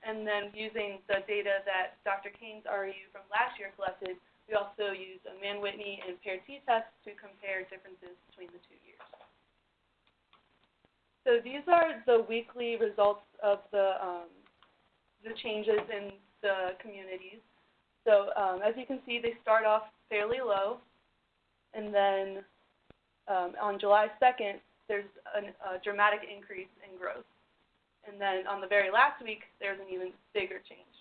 And then using the data that Dr. Kane's REU from last year collected, we also used a Mann-Whitney and paired t-test to compare differences between the two years. So these are the weekly results of the, um, the changes in the communities. So um, as you can see, they start off fairly low, and then um, on July 2nd, there's an, a dramatic increase in growth. And then on the very last week, there's an even bigger change.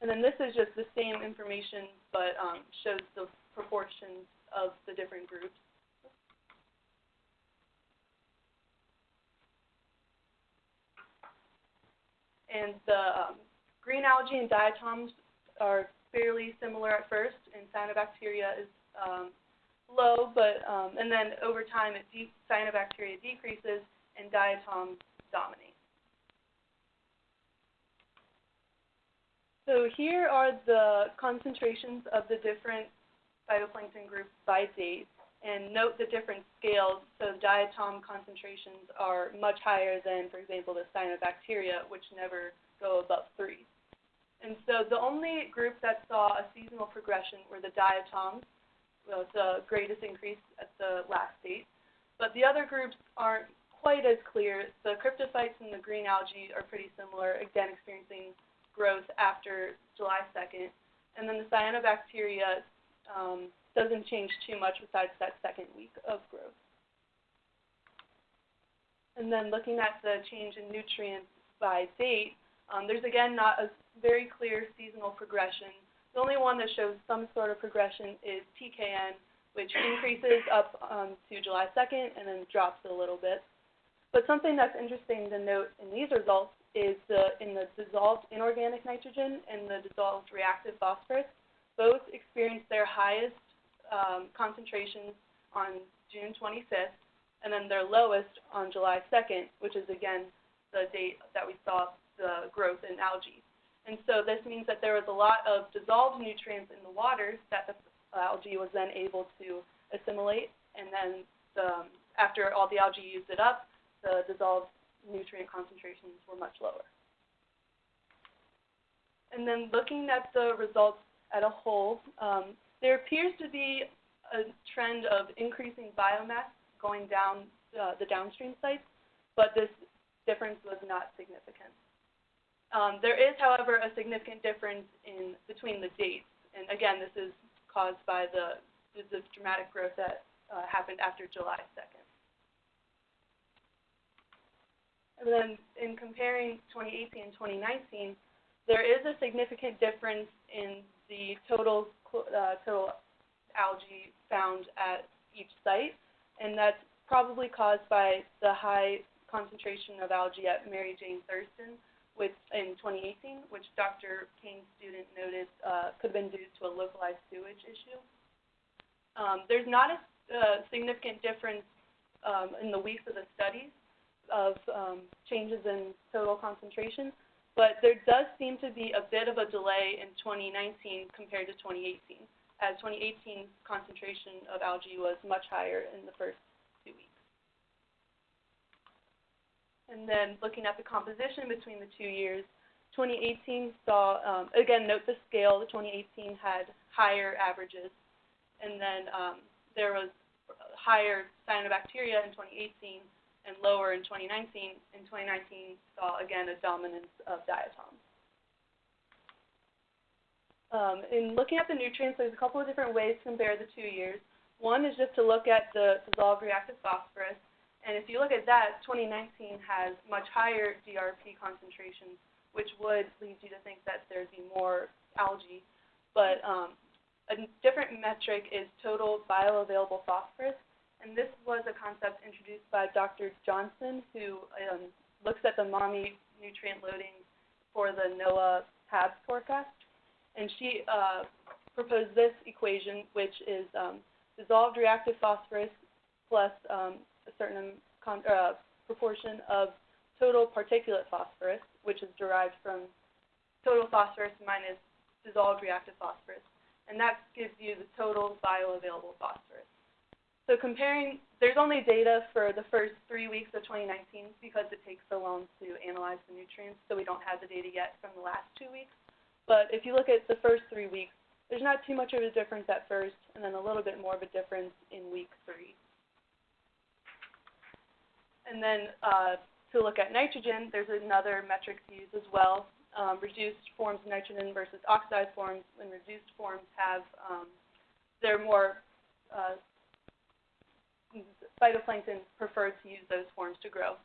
And then this is just the same information, but um, shows the proportions of the different groups. And the um, green algae and diatoms are fairly similar at first, and cyanobacteria is um, low, but um, and then over time, it de- cyanobacteria decreases and diatoms dominate. So here are the concentrations of the different phytoplankton groups by date, and note the different scales. So diatom concentrations are much higher than, for example, the cyanobacteria, which never go above 3. And so the only group that saw a seasonal progression were the diatoms, well, the greatest increase at the last date. But the other groups aren't quite as clear. The cryptophytes and the green algae are pretty similar, again experiencing growth after July 2nd. And then the cyanobacteria um, doesn't change too much besides that second week of growth. And then looking at the change in nutrients by date, um, there's again not a very clear seasonal progression. The only one that shows some sort of progression is TKN, which increases up um, to July 2nd and then drops a little bit. But something that's interesting to note in these results is the, in the dissolved inorganic nitrogen and the dissolved reactive phosphorus, both experienced their highest um, concentrations on June 25th, and then their lowest on July 2nd, which is again the date that we saw the growth in algae. And so this means that there was a lot of dissolved nutrients in the water that the algae was then able to assimilate, and then the, after all the algae used it up, the dissolved nutrient concentrations were much lower. And then looking at the results at a whole, um, there appears to be a trend of increasing biomass going down uh, the downstream sites, but this difference was not significant. Um, there is, however, a significant difference in between the dates, and again, this is caused by the, the dramatic growth that uh, happened after July 2nd. And then in comparing 2018 and 2019, there is a significant difference in the total uh, total algae found at each site, and that's probably caused by the high concentration of algae at Mary Jane Thurston which, in 2018, which Dr. Kane's student noted uh, could have been due to a localized sewage issue. Um, there's not a uh, significant difference um, in the weeks of the studies, of um, changes in total concentration, but there does seem to be a bit of a delay in 2019 compared to 2018, as 2018's concentration of algae was much higher in the first two weeks. And then looking at the composition between the two years, 2018 saw, um, again, note the scale, the 2018 had higher averages, and then um, there was higher cyanobacteria in 2018 and lower in 2019. In 2019 saw, again, a dominance of diatoms. Um, in looking at the nutrients, there's a couple of different ways to compare the two years. One is just to look at the dissolved reactive phosphorus, and if you look at that, 2019 has much higher DRP concentrations, which would lead you to think that there'd be more algae. But um, a different metric is total bioavailable phosphorus, and this was a concept introduced by Dr. Johnson, who um, looks at the Maumee nutrient loading for the NOAA HABs forecast. And she uh, proposed this equation, which is um, dissolved reactive phosphorus plus um, a certain con- uh, proportion of total particulate phosphorus, which is derived from total phosphorus minus dissolved reactive phosphorus. And that gives you the total bioavailable phosphorus. So comparing, there's only data for the first three weeks of 2019 because it takes so long to analyze the nutrients, so we don't have the data yet from the last two weeks. But if you look at the first three weeks, there's not too much of a difference at first, and then a little bit more of a difference in week three. And then uh, to look at nitrogen, there's another metric to use as well. Um, reduced forms of nitrogen versus oxidized forms. And reduced forms have, um, they're more, uh, phytoplankton prefer to use those forms to grow.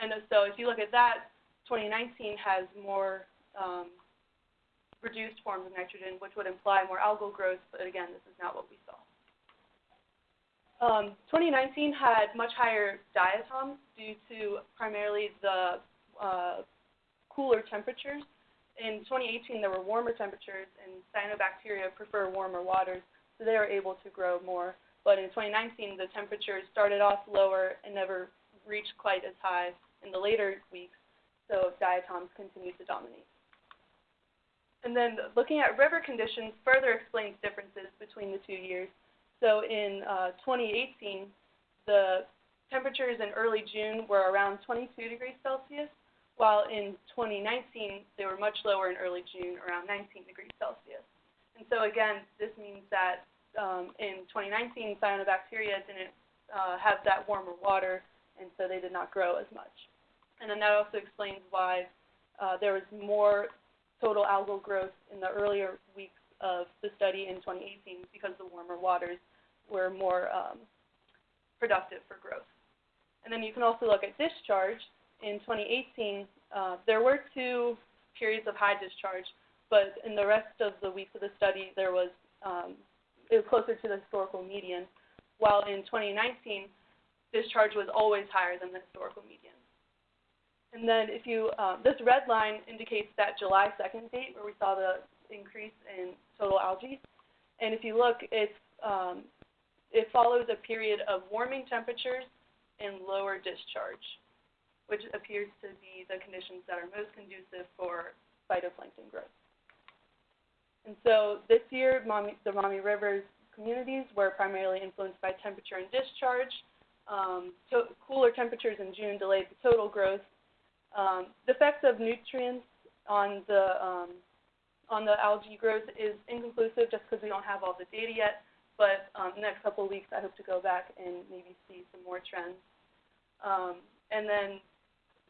And so if you look at that, 2019 has more um, reduced forms of nitrogen, which would imply more algal growth, but again, this is not what we saw. Um, 2019 had much higher diatoms due to primarily the uh, cooler temperatures. In 2018, there were warmer temperatures, and cyanobacteria prefer warmer waters, so they were able to grow more. But in 2019, the temperatures started off lower and never reached quite as high in the later weeks, so diatoms continued to dominate. And then looking at river conditions further explains differences between the two years. So in uh, 2018, the temperatures in early June were around 22 degrees Celsius, while in 2019 they were much lower in early June, around 19 degrees Celsius. And so again, this means that um, in 2019 cyanobacteria didn't uh, have that warmer water, and so they did not grow as much. And then that also explains why uh, there was more total algal growth in the earlier weeks of the study in 2018 because the warmer waters were more um, productive for growth. And then you can also look at discharge. In 2018, uh, there were two periods of high discharge, but in the rest of the weeks of the study, there was um, it was closer to the historical median, while in 2019, discharge was always higher than the historical median. And then if you, um, this red line indicates that July 2nd date where we saw the increase in total algae. And if you look, it's um, it follows a period of warming temperatures and lower discharge, which appears to be the conditions that are most conducive for phytoplankton growth. And so this year, the Maumee Rivers communities were primarily influenced by temperature and discharge. Um, cooler temperatures in June delayed the total growth. Um, the effects of nutrients on the um, on the algae growth is inconclusive just because we don't have all the data yet. But um, next couple of weeks, I hope to go back and maybe see some more trends. Um, and then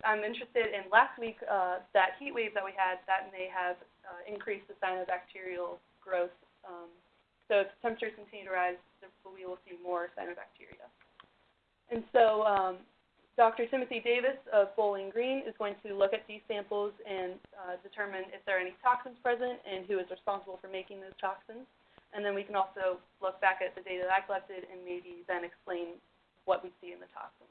I'm interested in last week, uh, that heat wave that we had, that may have uh, increased the cyanobacterial growth. Um, so if temperatures continue to rise, we will see more cyanobacteria. And so um, Dr. Timothy Davis of Bowling Green is going to look at these samples and uh, determine if there are any toxins present and who is responsible for making those toxins. And then we can also look back at the data that I collected and maybe then explain what we see in the toxins.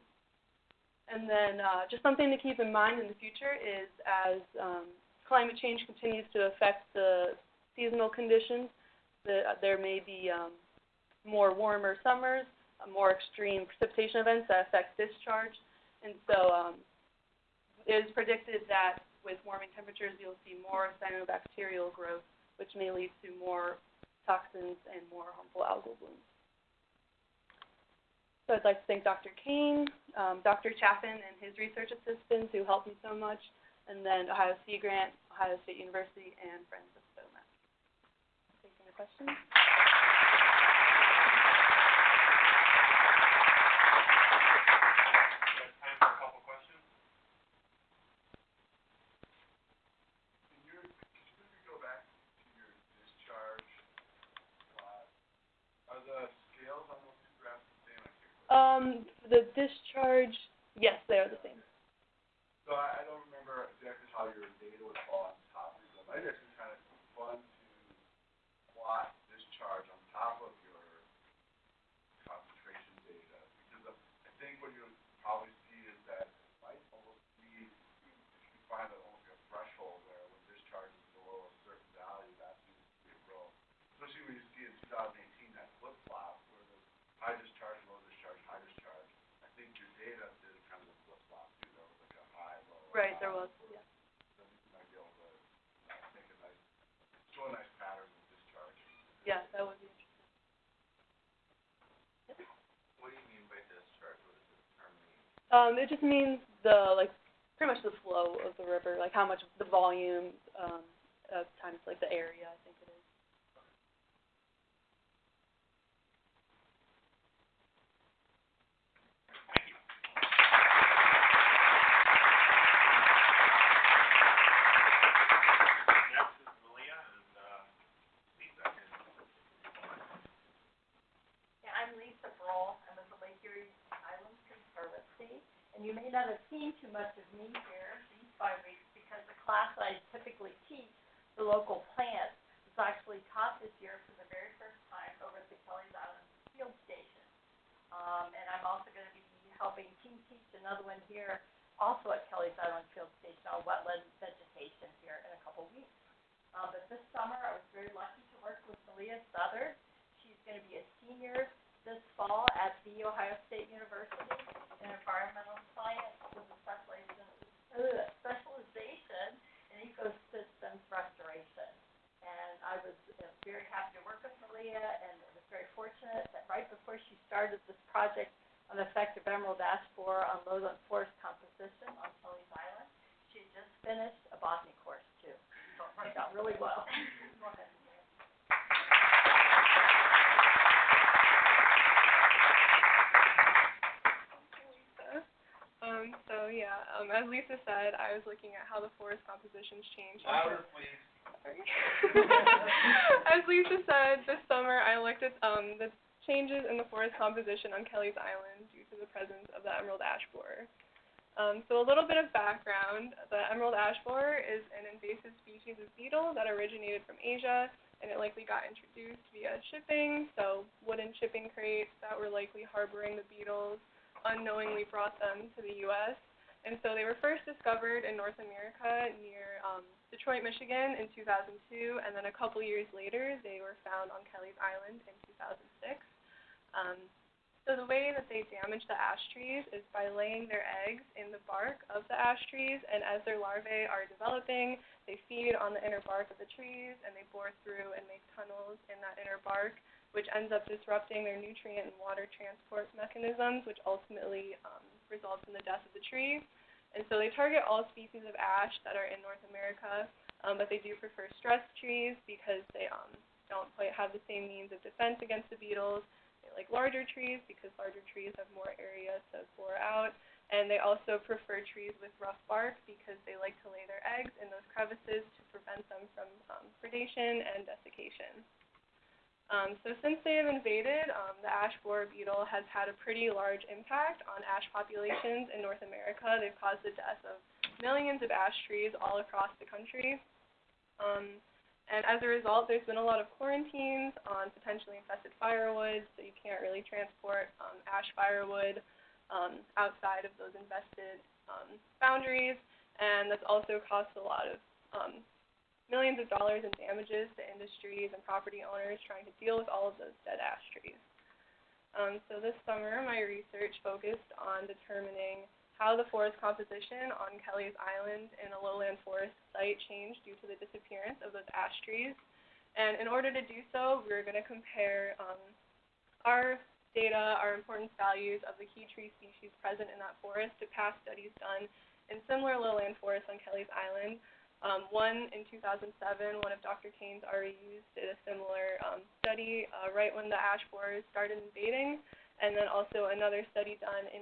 And then uh, just something to keep in mind in the future is as um, climate change continues to affect the seasonal conditions, the, uh, there may be um, more warmer summers, more extreme precipitation events that affect discharge. And so, um, it is predicted that with warming temperatures, you'll see more cyanobacterial growth, which may lead to more toxins and more harmful algal blooms. So I'd like to thank Dr. Kane, um, Dr. Chaffin and his research assistants who helped me so much, and then Ohio Sea Grant, Ohio State University, and Friends of SOMA. Taking the questions? There's time for a couple questions. Can you, could you maybe go back to your discharge plot? Are the scales on those two graphs the same? I can't remember. Um, the discharge, yes, they are the same. So I, I don't remember exactly how your data would fall on top of them. I think it's kind of fun to plot discharge on top of your concentration data. Because of, I think what you'll probably see is that it might almost be, if you find a, almost like a threshold where when discharge is below a certain value, that seems to be a growth. Especially when you see in two thousand eighteen that flip flop where the high discharge, low discharge, high discharge. I think your data did kind of a flip flop too. There was like a high, low. Right, there high. was, yeah. So you might be able to uh, make a nice, show a nice pattern of discharge. Yeah, that would be interesting. What do you mean by discharge? What does this term mean? Um, it just means the, like, pretty much the flow of the river, like how much the volume, um, of times like the area, I think it is. Next is Malia and, uh, Lisa. Yeah, I'm Lisa Brohl. I'm with the Lake Erie Islands Conservancy. And you may not have seen too much of me here these five weeks because the class I typically teach, the local plants, was actually taught this year for the very first time over at the Kelleys Island Field Station. Um, and I'm also gonna be helping team teach another one here, also at Kelleys Island Field Station on wetland vegetation here in a couple weeks. Uh, but this summer, I was very lucky to work with Malia Southard. She's gonna be a senior this fall at The Ohio State University in environmental science with a specialization, uh, specialization in ecosystems restoration. And I was uh, very happy to work with Malia and was very fortunate that right before she started this project on effective emerald ash borer on lowland forest composition on Kelleys Island, she had just finished a botany course too. So it worked out really well. Go ahead. Lisa. Um, so yeah, um, as Lisa said, I was looking at how the forest compositions changed. Louder, please. Sorry. As Lisa said, this summer I looked at um, the changes in the forest composition on Kelleys Island due to the presence of the emerald ash borer. Um, so a little bit of background, the emerald ash borer is an invasive species of beetle that originated from Asia and it likely got introduced via shipping, so wooden shipping crates that were likely harboring the beetles unknowingly brought them to the US. And so they were first discovered in North America near um, Detroit, Michigan in 2002, and then a couple years later they were found on Kelleys Island in 2006. Um, so the way that they damage the ash trees is by laying their eggs in the bark of the ash trees, and as their larvae are developing, they feed on the inner bark of the trees, and they bore through and make tunnels in that inner bark, which ends up disrupting their nutrient and water transport mechanisms, which ultimately um, results in the death of the tree. And so they target all species of ash that are in North America, um, but they do prefer stress trees because they um, don't quite have the same means of defense against the beetles. They like larger trees because larger trees have more area to bore out. And they also prefer trees with rough bark because they like to lay their eggs in those crevices to prevent them from um, predation and desiccation. Um, so since they have invaded, um, the ash borer beetle has had a pretty large impact on ash populations in North America. They've caused the death of millions of ash trees all across the country. Um, and as a result, there's been a lot of quarantines on potentially infested firewood, so you can't really transport um, ash firewood um, outside of those infested um, boundaries. And that's also cost a lot of um, millions of dollars in damages to industries and property owners trying to deal with all of those dead ash trees. Um, so this summer, my research focused on determining how the forest composition on Kelleys Island in a lowland forest site changed due to the disappearance of those ash trees. And in order to do so, we're going to compare um, our data, our importance values of the key tree species present in that forest to past studies done in similar lowland forests on Kelleys Island. Um, one in 2007, one of Dr. Kane's REUs did a similar um, study uh, right when the ash borers started invading, and then also another study done in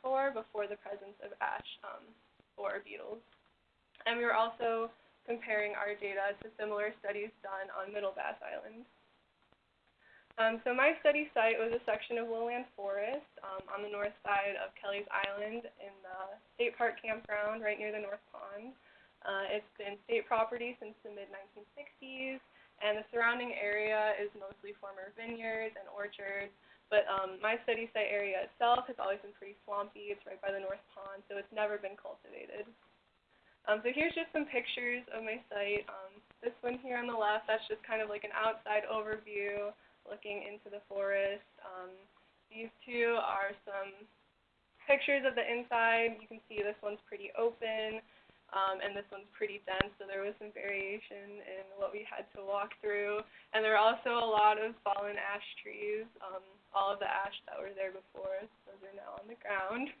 1984 before the presence of ash um, borer beetles. And we were also comparing our data to similar studies done on Middle Bass Island. Um, so my study site was a section of lowland forest um, on the north side of Kelleys Island in the state park campground right near the North Pond. Uh, it's been state property since the mid-1960s, and the surrounding area is mostly former vineyards and orchards. But um, my study site area itself has always been pretty swampy. It's right by the North Pond, so it's never been cultivated. Um, so here's just some pictures of my site. Um, this one here on the left, that's just kind of like an outside overview looking into the forest. Um, these two are some pictures of the inside. You can see this one's pretty open, um, and this one's pretty dense, so there was some variation in what we had to walk through. And there are also a lot of fallen ash trees. Um, all of the ash that were there before, those are now on the ground.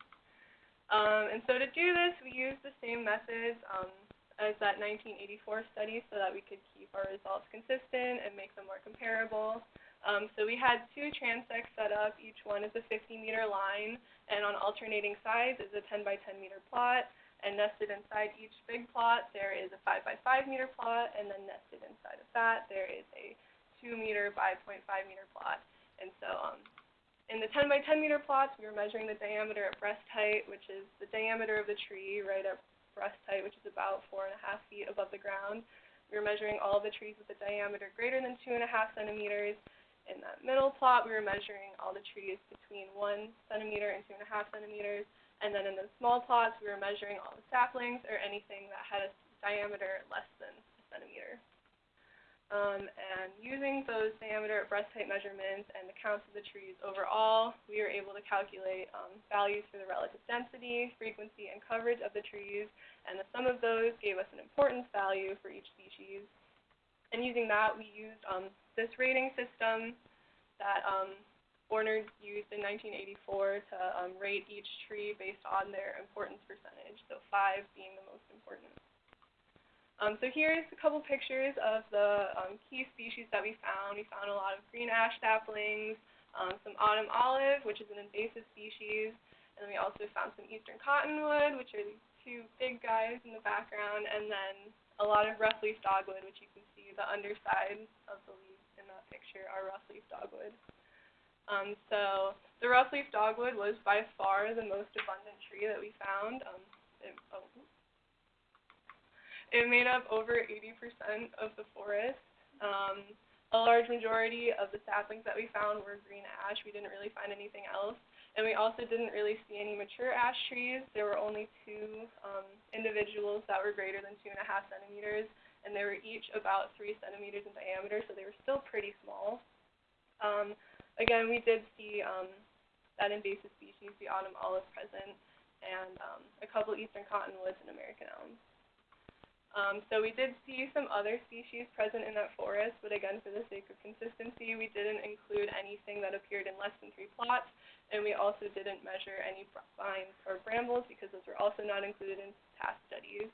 Um, and so to do this, we used the same methods um, as that 1984 study so that we could keep our results consistent and make them more comparable. Um, so we had two transects set up. Each one is a 50 meter line, and on alternating sides is a 10 by 10 meter plot. And nested inside each big plot, there is a 5 by 5 meter plot, and then nested inside of that, there is a 2 meter by 0.5 meter plot. And so um, in the 10 by 10 meter plots, we were measuring the diameter at breast height, which is the diameter of the tree right at breast height, which is about four and a half feet above the ground. We were measuring all the trees with a diameter greater than two and a half centimeters, in that middle plot, we were measuring all the trees between one centimeter and two and a half centimeters. And then in the small plots, we were measuring all the saplings or anything that had a diameter less than a centimeter. Um, and using those diameter at breast height measurements and the counts of the trees overall, we were able to calculate um, values for the relative density, frequency, and coverage of the trees, and the sum of those gave us an importance value for each species. And using that, we used um, this rating system that um, Warner used in 1984 to um, rate each tree based on their importance percentage, so five being the most important. Um, so here's a couple pictures of the um, key species that we found. We found a lot of green ash saplings, um, some autumn olive, which is an invasive species, and then we also found some eastern cottonwood, which are these two big guys in the background, and then a lot of rough-leaf dogwood, which you can see the underside of the leaves in that picture are rough-leaf dogwood. Um, so the rough-leaf dogwood was by far the most abundant tree that we found. Um, it, oh, it made up over 80% of the forest. Um, a large majority of the saplings that we found were green ash. We didn't really find anything else. And we also didn't really see any mature ash trees. There were only two um, individuals that were greater than two and a half centimeters, and they were each about three centimeters in diameter, so they were still pretty small. Again, we did see um, that invasive species, the autumn olive, present, and um, a couple eastern cottonwoods and American elms. Um, so we did see some other species present in that forest, but again, for the sake of consistency, we didn't include anything that appeared in less than three plots, and we also didn't measure any vines or brambles because those were also not included in past studies.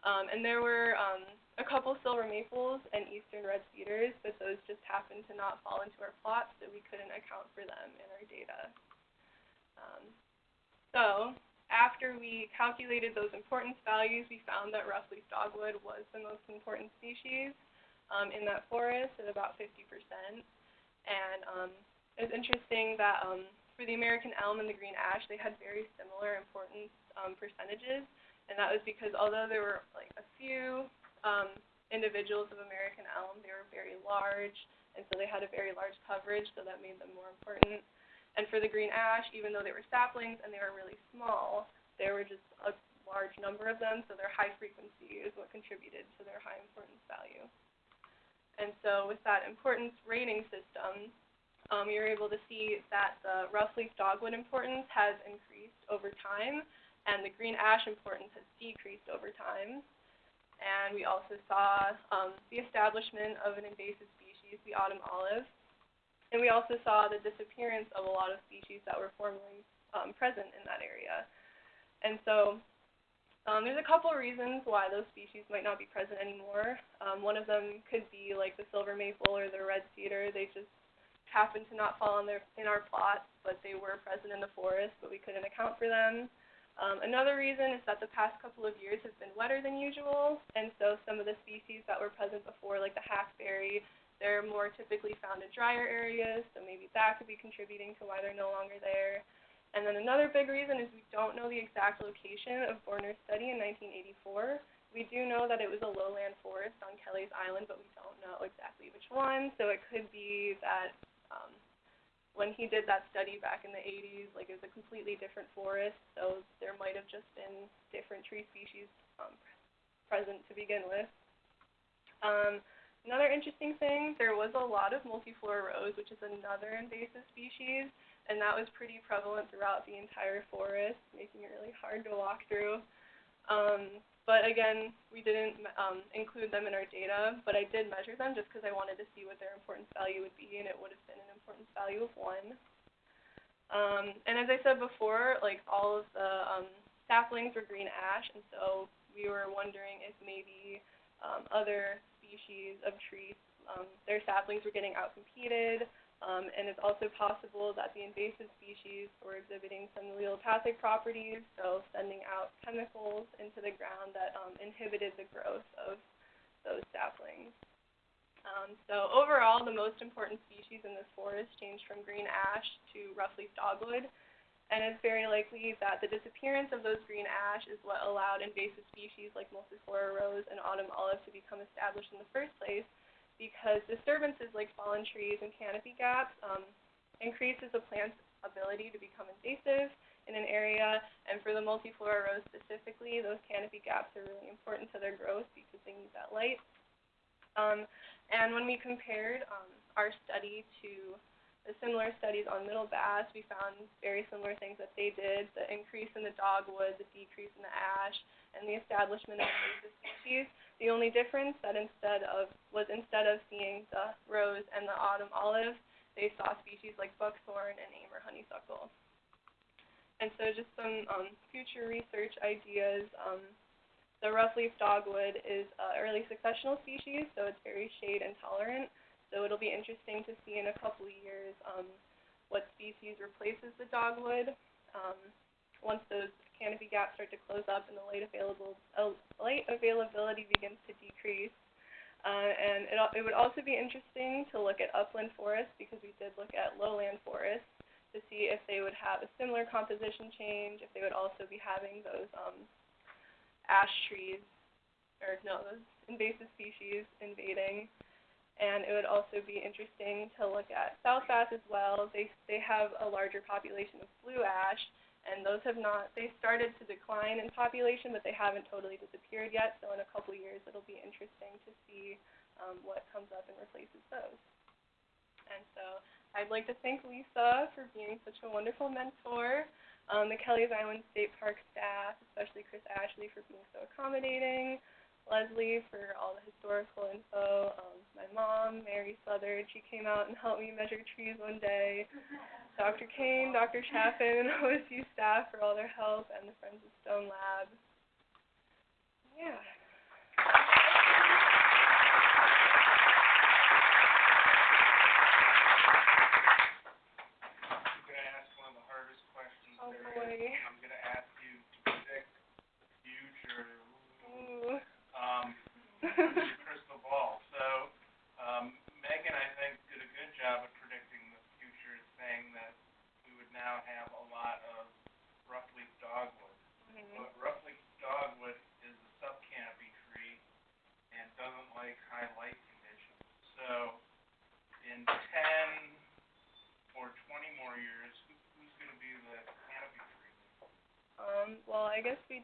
Um, and there were um, a couple silver maples and eastern red cedars, but those just happened to not fall into our plots, so we couldn't account for them in our data. Um, so after we calculated those importance values, we found that rough-leaf dogwood was the most important species um, in that forest at about 50%. And um, it's interesting that um, for the American elm and the green ash, they had very similar importance um, percentages. And that was because although there were like a few um, individuals of American elm, they were very large, and so they had a very large coverage, so that made them more important. And for the green ash, even though they were saplings and they were really small, there were just a large number of them, so their high frequency is what contributed to their high importance value. And so with that importance rating system, um, were able to see that the rough-leaf dogwood importance has increased over time, and the green ash importance has decreased over time. And we also saw um, the establishment of an invasive species, the autumn olive. And we also saw the disappearance of a lot of species that were formerly um, present in that area. And so um, there's a couple reasons why those species might not be present anymore. Um, one of them could be like the silver maple or the red cedar. They just happen to not fall in, their, in our plots, but they were present in the forest, but we couldn't account for them. Um, another reason is that the past couple of years have been wetter than usual, and so some of the species that were present before, like the hackberry, they're more typically found in drier areas, so maybe that could be contributing to why they're no longer there. And then another big reason is we don't know the exact location of Borner's study in 1984. We do know that it was a lowland forest on Kelleys Island, but we don't know exactly which one. So it could be that um, when he did that study back in the 80s, like it was a completely different forest, so there might have just been different tree species um, present to begin with. Um, another interesting thing, there was a lot of multiflora rose, which is another invasive species and that was pretty prevalent throughout the entire forest, making it really hard to walk through. Um, but again, we didn't um, include them in our data, but I did measure them just because I wanted to see what their importance value would be, and it would have been an importance value of one. Um, and as I said before, like all of the um, saplings were green ash, and so we were wondering if maybe um, other species of trees, um, their saplings were getting outcompeted, um, and it's also possible that the invasive species were exhibiting some allelopathic properties, so sending out chemicals into the ground that um, inhibited the growth of those saplings. Um, so overall, the most important species in this forest changed from green ash to roughleaf dogwood, and it's very likely that the disappearance of those green ash is what allowed invasive species like multiflora rose and autumn olive to become established in the first place, because disturbances like fallen trees and canopy gaps um, increases a plant's ability to become invasive in an area, and for the multiflora rose specifically, those canopy gaps are really important to their growth because they need that light. Um, and when we compared um, our study to the similar studies on middle bass, we found very similar things that they did, the increase in the dogwood, the decrease in the ash, and the establishment of invasive species. The only difference that instead of was instead of seeing the rose and the autumn olive, they saw species like buckthorn and Amur honeysuckle. And so just some um, future research ideas. Um, the roughleaf dogwood is an early successional species, so it's very shade intolerant. So it'll be interesting to see in a couple of years um, what species replaces the dogwood um, once those canopy gaps start to close up and the light available uh, light availability begins to decrease. Uh, and it, it would also be interesting to look at upland forests because we did look at lowland forests to see if they would have a similar composition change, if they would also be having those um, ash trees, or no, those invasive species invading. And it would also be interesting to look at South Bass as well. They they have a larger population of blue ash, and those have not, they started to decline in population, but they haven't totally disappeared yet, so in a couple years it'll be interesting to see um, what comes up and replaces those. And so I'd like to thank Lisa for being such a wonderful mentor, um, the Kelleys Island State Park staff, especially Chris Ashley for being so accommodating, Leslie for all the historical info, um, my mom, Mary Southard, she came out and helped me measure trees one day, Dr. Kane, Dr. Chaffin, and OSU staff for all their help, and the Friends of Stone Lab. Yeah.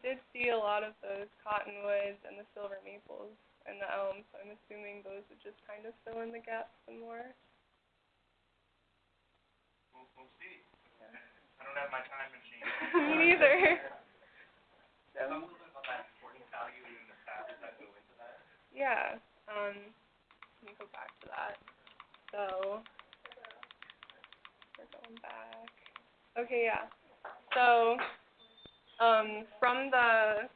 did see a lot of those cottonwoods and the silver maples and the elms, so I'm assuming those would just kind of fill in the gaps some more. We'll, we'll see. Yeah. I don't have my time machine. Me neither. so. A little bit about that important value and the factors that go into that. Yeah. Um, let me go back to that. So, we're going back. Okay, yeah. So, um, from the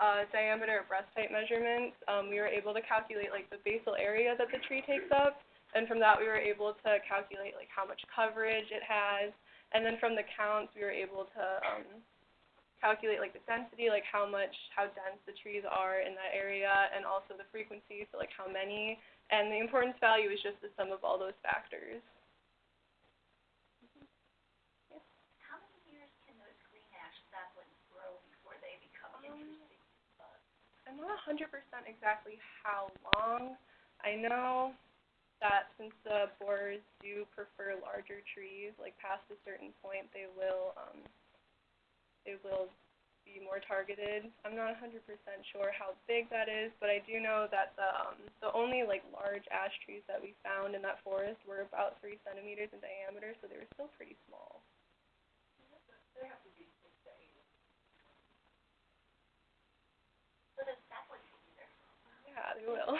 uh, diameter of breast height measurements, um, we were able to calculate like the basal area that the tree takes up, and from that we were able to calculate like how much coverage it has, and then from the counts we were able to um, calculate like the density, like how much, how dense the trees are in that area, and also the frequency, so like how many, and the importance value is just the sum of all those factors. I'm not 100% exactly how long. I know that since the borers do prefer larger trees, like past a certain point, they will um, they will be more targeted. I'm not 100% sure how big that is, but I do know that the um, the only like large ash trees that we found in that forest were about three centimeters in diameter, so they were still pretty small. Yeah. God, who will?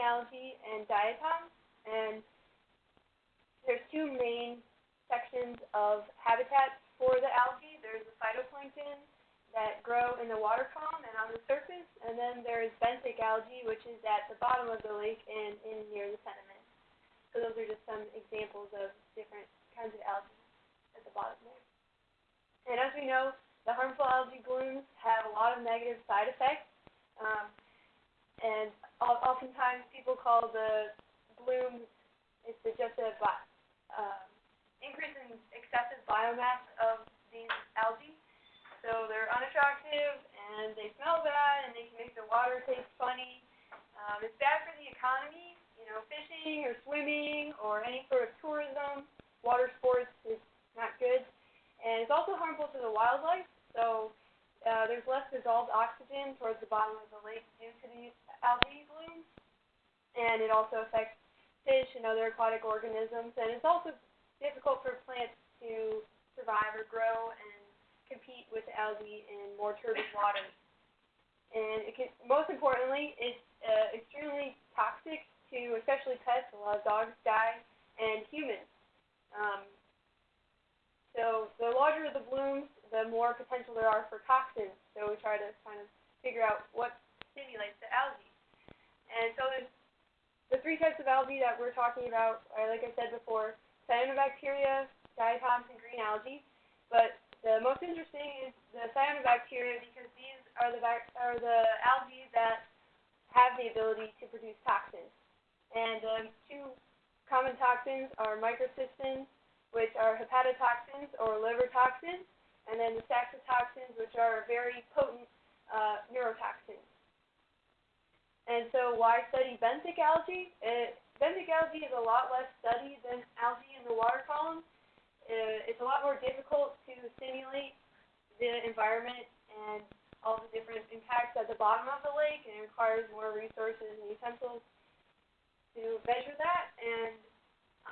genealogy and diatoms, and there's two main sections of habitat for the algae. There's the phytoplankton that grow in the water column and on the surface, and then there's benthic algae, which is at the bottom of the lake and in near the sediment. So those are just some examples of different kinds of algae at the bottom there. And as we know, the harmful algae blooms have a lot of negative side effects. Um, and oftentimes people call the blooms, it's just a um, increase in excessive biomass of these algae. So they're unattractive and they smell bad and they can make the water taste funny. Um, it's bad for the economy, you know, fishing or swimming or any sort of tourism, water sports is not good. And it's also harmful to the wildlife. So uh, there's less dissolved oxygen towards the bottom of the lake due to these algae blooms. And it also affects fish and other aquatic organisms. And it's also difficult for plants to survive or grow and compete with algae in more turbid waters. And it can, most importantly, it's uh, extremely toxic to especially pets. A lot of dogs die, and humans. Um, so the larger the blooms, the more potential there are for toxins. So we try to kind of figure out what stimulates the algae. And so there's the three types of algae that we're talking about are, like I said before, cyanobacteria, diatoms, and green algae. But the most interesting is the cyanobacteria because these are the are the algae that have the ability to produce toxins. And um, two common toxins are microcystins, which are hepatotoxins or liver toxins, and then the saxitoxins, which are very potent uh, neurotoxins. And so why study benthic algae? It, benthic algae is a lot less studied than algae in the water column. Uh, it's a lot more difficult to simulate the environment and all the different impacts at the bottom of the lake, and it requires more resources and utensils to measure that. And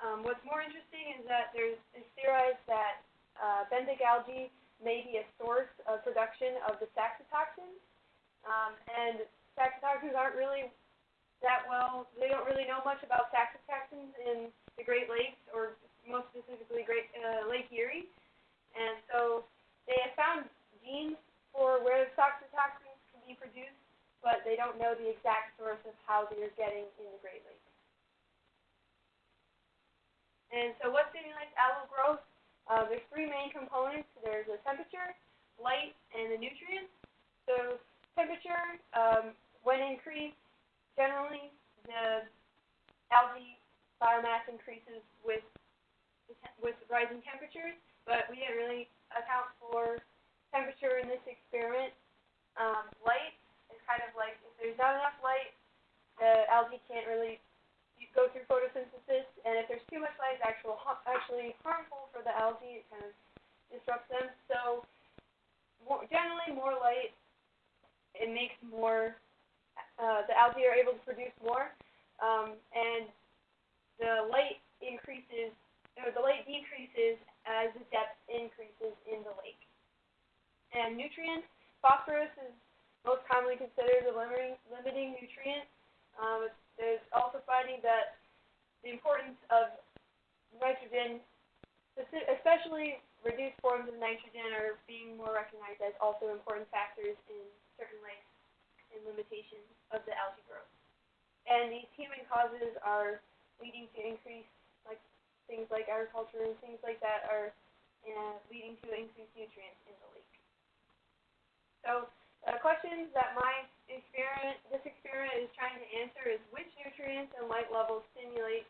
um, what's more interesting is that there's it's theorized that uh, benthic algae may be a source of production of the saxitoxins. Um, and saxitoxins aren't really that well, they don't really know much about saxitoxins in the Great Lakes, or most specifically Great uh, Lake Erie. And so they have found genes for where the saxitoxins can be produced, but they don't know the exact source of how they're getting in the Great Lakes. And so what stimulates algal growth? Uh, there's three main components. There's the temperature, light, and the nutrients. So temperature, um, when increased, generally the algae biomass increases with with rising temperatures, but we didn't really account for temperature in this experiment. Um, light is kind of like if there's not enough light, the algae can't really go through photosynthesis, and if there's too much light, it's actual, actually harmful for the algae. It kind of disrupts them. So more, generally, more light, it makes more. Uh, the algae are able to produce more, um, and the light increases, or the light decreases as the depth increases in the lake. And nutrients, phosphorus is most commonly considered a limiting, limiting nutrient. Um, there's also finding that the importance of nitrogen, especially reduced forms of nitrogen, are being more recognized as also important factors in certain lakes and limitations of the algae growth. And these human causes are leading to increased, like things like agriculture and things like that, are uh, leading to increased nutrients in the lake. So uh, questions that my experiment, this experiment is trying to answer is which nutrients and light levels stimulate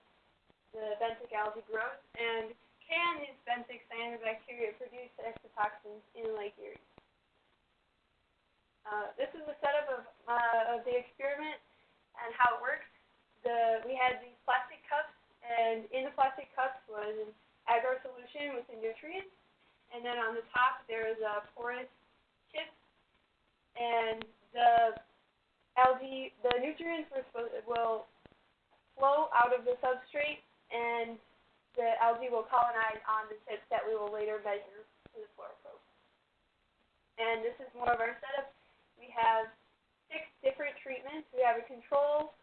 the benthic algae growth, and can these benthic cyanobacteria produce saxitoxins in Lake Erie? Uh, this is a setup of, uh, of the experiment and how it works. The, we had these plastic cups, and in the plastic cups was an agar solution with the nutrients, and then on the top there is a porous chip and the algae, the nutrients were supposed, will flow out of the substrate, and the algae will colonize on the chips that we will later measure to the fluoroprobe. And this is more of our setup. We have six different treatments. We have a control,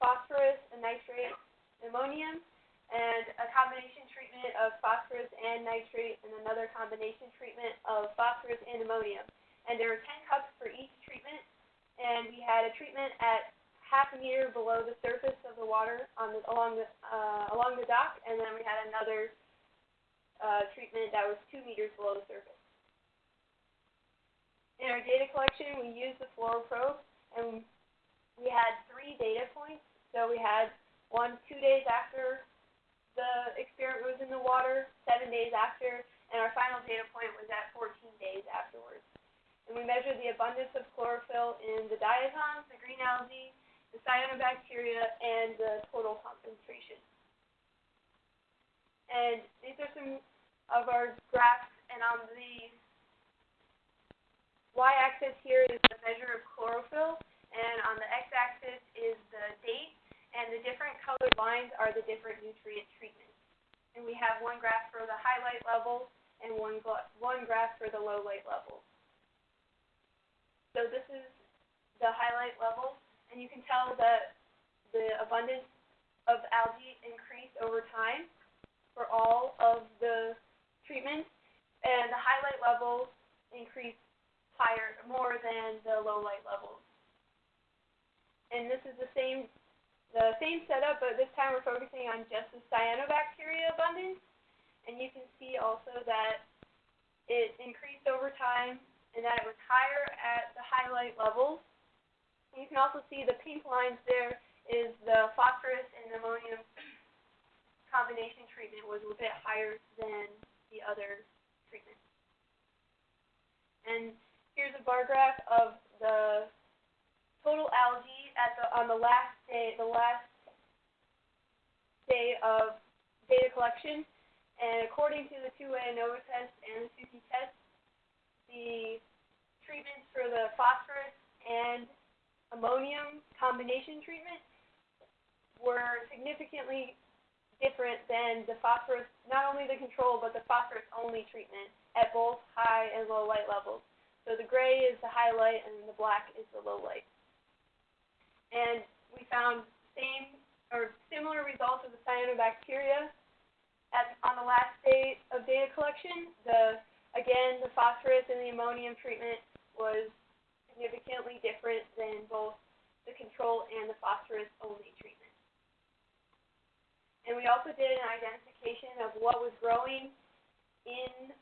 phosphorus, a nitrate, ammonium, and a combination treatment of phosphorus and nitrate, and another combination treatment of phosphorus and ammonium and there were 10 cups for each treatment, and we had a treatment at half a meter below the surface of the water on the, along the uh, along the dock, and then we had another uh, treatment that was two meters below the surface. In our data collection, we used the fluoroprobe, and we had three data points. So we had one two days after the experiment was in the water, seven days after, and our final data point was at 14 days afterwards. And we measured the abundance of chlorophyll in the diatoms, the green algae, the cyanobacteria, and the total concentration. And these are some of our graphs, and on the y-axis here is the measure of chlorophyll, and on the x-axis is the date, and the different colored lines are the different nutrient treatments. And we have one graph for the highlight level and one, one graph for the low light level. So this is the highlight level, and you can tell that the abundance of algae increased over time for all of the treatments, and the highlight level increased higher, more than the low light levels. And this is the same, the same setup, but this time we're focusing on just the cyanobacteria abundance. And you can see also that it increased over time and that it was higher at the highlight levels. And you can also see the pink lines there is the phosphorus and ammonium combination treatment was a bit higher than the other treatments. And here's a bar graph of the total algae at the on the last day the last day of data collection. And according to the two-way ANOVA test and the Tukey test, the treatments for the phosphorus and ammonium combination treatment were significantly different than the phosphorus, not only the control, but the phosphorus only treatment at both high and low light levels. So the gray is the highlight and the black is the low light. And we found same or similar results of the cyanobacteria at, on the last day of data collection. The again, the phosphorus and the ammonium treatment was significantly different than both the control and the phosphorus only treatment. And we also did an identification of what was growing in,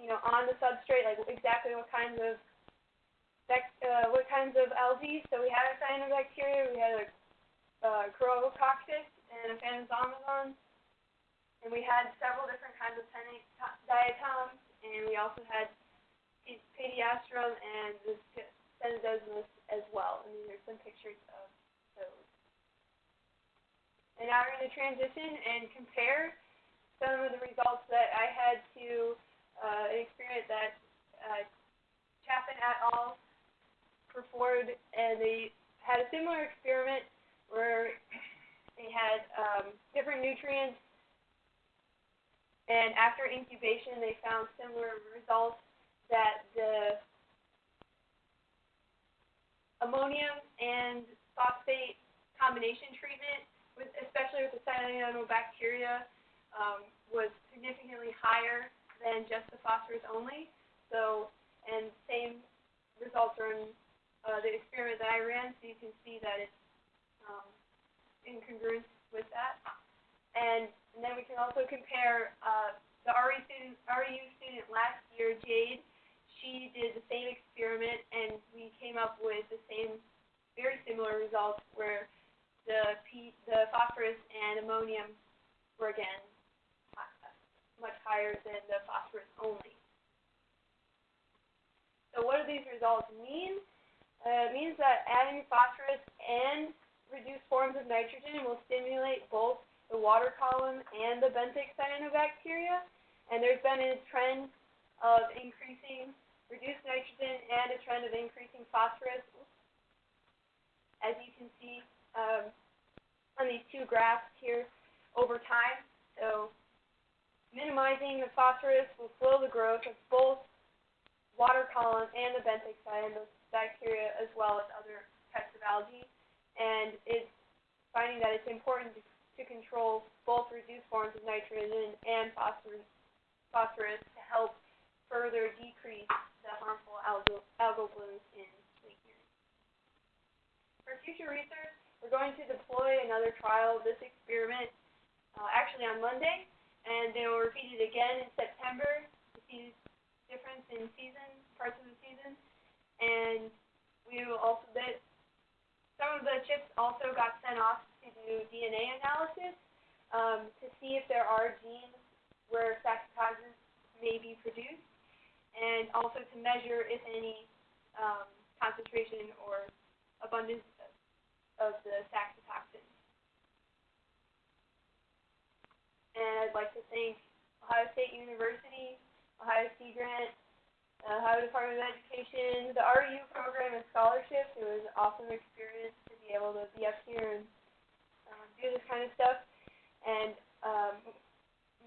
you know, on the substrate, like exactly what kinds of uh, what kinds of algae. So we had a cyanobacteria, we had a uh, and a Phanerozoon, and we had several different kinds of diatoms, and we also had Pediastrum and the Scenedesmus as well. And there's some pictures of those. And now we're going to transition and compare some of the results that I had to uh, an experiment that uh, Chaffin et al. performed, and they had a similar experiment where they had um, different nutrients, and after incubation, they found similar results that the ammonium and phosphate combination treatment, with, especially with the cyanobacteria, um, was significantly higher than just the phosphorus only. So, and same results are in uh, the experiment that I ran, so you can see that it's um, in congruence with that. And, and then we can also compare uh, the RE student, REU student last year, Jade. She did the same experiment, and we came up with the same, very similar results, where the P, the phosphorus and ammonium were again much higher than the phosphorus only. So what do these results mean? Uh, it means that adding phosphorus and reduced forms of nitrogen will stimulate both the water column and the benthic cyanobacteria. And there's been a trend of increasing reduced nitrogen and a trend of increasing phosphorus, as you can see um, on these two graphs here over time. So minimizing the phosphorus will slow the growth of both water column and the benthic cyanobacteria as well as other types of algae. And it's finding that it's important to, to control both reduced forms of nitrogen and phosphorus, phosphorus to help further decrease the harmful algal, algal blooms in Lake Erie. For future research, we're going to deploy another trial of this experiment uh, actually on Monday, and they will repeat it again in September to see difference in season, parts of the season. And we will also, that, some of the chips also got sent off to do DNA analysis, um, to see if there are genes where saxitoxins may be produced, and also to measure if any, um, concentration or abundance of the saxitoxin. And I'd like to thank Ohio State University, Ohio Sea Grant, Ohio Department of Education, the RU program and scholarships. It was an awesome experience to be able to be up here and um, do this kind of stuff. And um,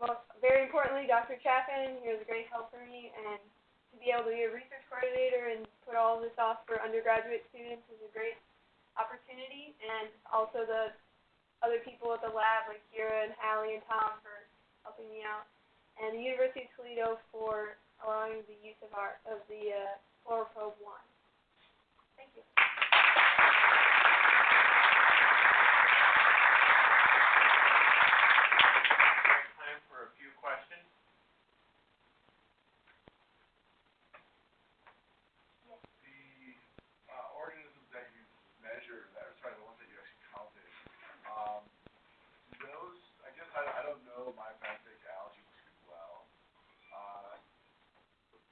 most, very importantly, Dr. Chaffin, he was a great help for me, and to be able to be a research coordinator and put all this off for undergraduate students is a great opportunity. And also the other people at the lab, like Kira and Hallie and Tom, for helping me out and the University of Toledo for allowing the use of our of the uh, FluoroProbe one. Thank you. Time for a few questions. The, uh, organisms that you measured, that, or sorry, the ones that you actually counted, um, do those, I guess I, I don't know my benthic algae too well. Uh,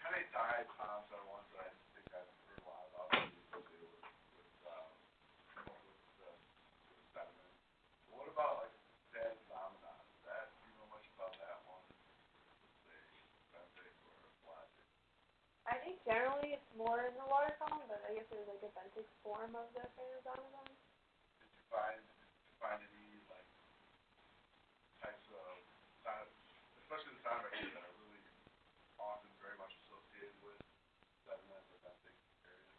pennate diatoms are ones that I think I've heard a lot about, maybe associated with, with, um, with the, with sediment. But what about like sand phenomenon, is that, do you know much about that one? Say, benthic or pelagic? I think generally it's more in the water column, but I guess there's like a benthic form of the Phanerodontodon. Did you find, did you find any, like, types of, sound, especially the sound vectors that are really often very much associated with sediment or benthic areas?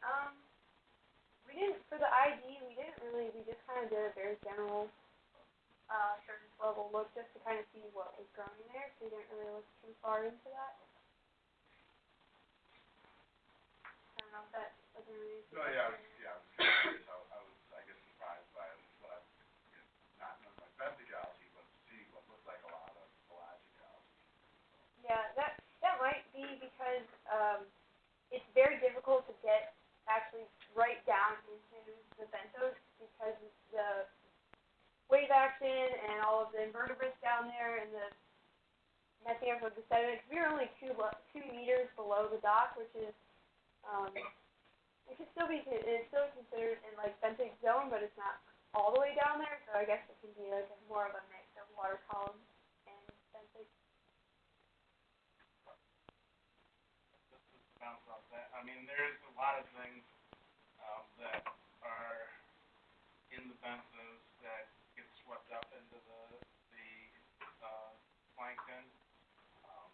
Um, we didn't for the ID. We didn't really. We just kind of did a very general, uh, surface level look just to kind of see what was growing there. So we didn't really look too far into that. I don't know that doesn't really. No, yeah, I was, yeah, I was curious, I, I was, I guess, surprised by least what I, not knowing my benthic algae, but seeing what looked like a lot of pelagic algae. Yeah, that that might be because um, it's very difficult to get actually right down into the benthos because the wave action and all of the invertebrates down there and the messing up with the sediment. 'cause we were only two lo- two meters below the dock, which is um, it could still be it's still considered in like benthic zone, but it's not all the way down there. So I guess it can be like more of a mix of water column and benthic. just to bounce off that, I mean, there's a lot of things, um, that are in the benthos that get swept up into the, the, uh, plankton, um,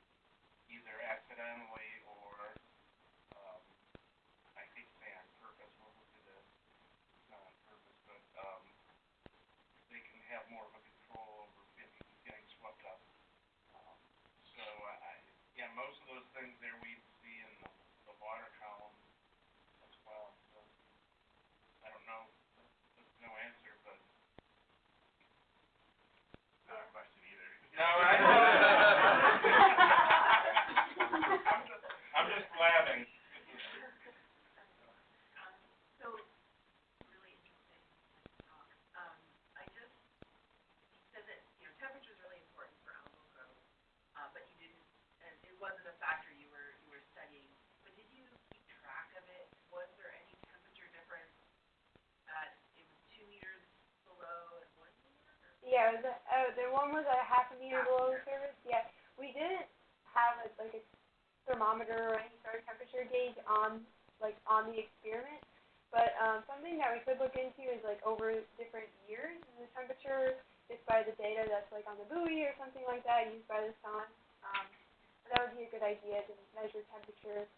either accidentally or, um, I hate to say on purpose, what would be the, not on purpose, but, um, they can have more of a control over getting, getting swept up. Um, so I, I, yeah, most of those things there we see in the, the water column as well, so. I don't know, that's no answer, but. Not a question either. No, I I'm just, I'm just blabbing. Um, so, really interesting talk. Um, I just, you said that, you know, temperature's really important for algal growth, uh, but you didn't, and it wasn't a factor you were, you were studying. But did you keep track of it? Was there any temperature difference at, it was two meters below and one meter? or- Yeah, the uh, the one was a half a meter below the surface. Yeah, we didn't have a, like a thermometer or any sort of temperature gauge on like on the experiment, but um, something that we could look into is like over different years the temperature just by the data that's like on the buoy or something like that used by the sun. Um, that would be a good idea to measure temperature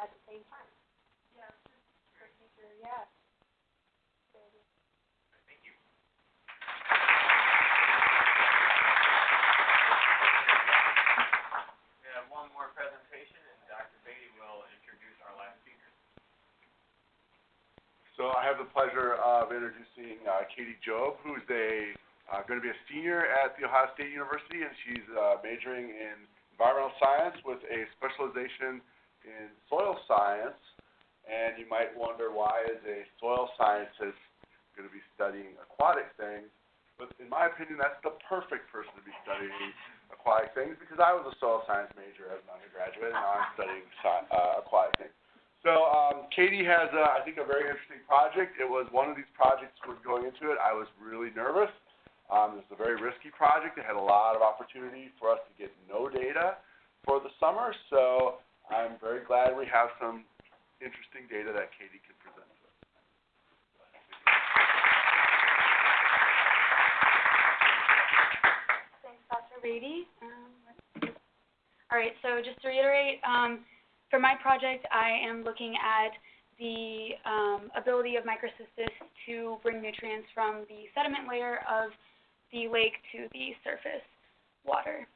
at the same time. Yeah, For future, yeah. Good idea. Thank you. We have one more presentation, and Dr. Beatty will introduce our last speaker. So I have the pleasure of introducing uh, Katie Job, who's a uh, going to be a senior at the Ohio State University, and she's uh, majoring in environmental science with a specialization in soil science. And you might wonder why is a soil scientist going to be studying aquatic things? But in my opinion, that's the perfect person to be studying aquatic things because I was a soil science major as an undergraduate, and now I'm studying sci- uh, aquatic things. So um, Katie has, uh, I think, a very interesting project. It was one of these projects was going into it. I was really nervous. Um, it's a very risky project. It had a lot of opportunity for us to get no data for the summer. So I'm very glad we have some interesting data that Katie can present to us. Thanks, Dr. Um, all right, so just to reiterate, um, for my project, I am looking at the um, ability of microcystis to bring nutrients from the sediment layer of the lake to the surface water.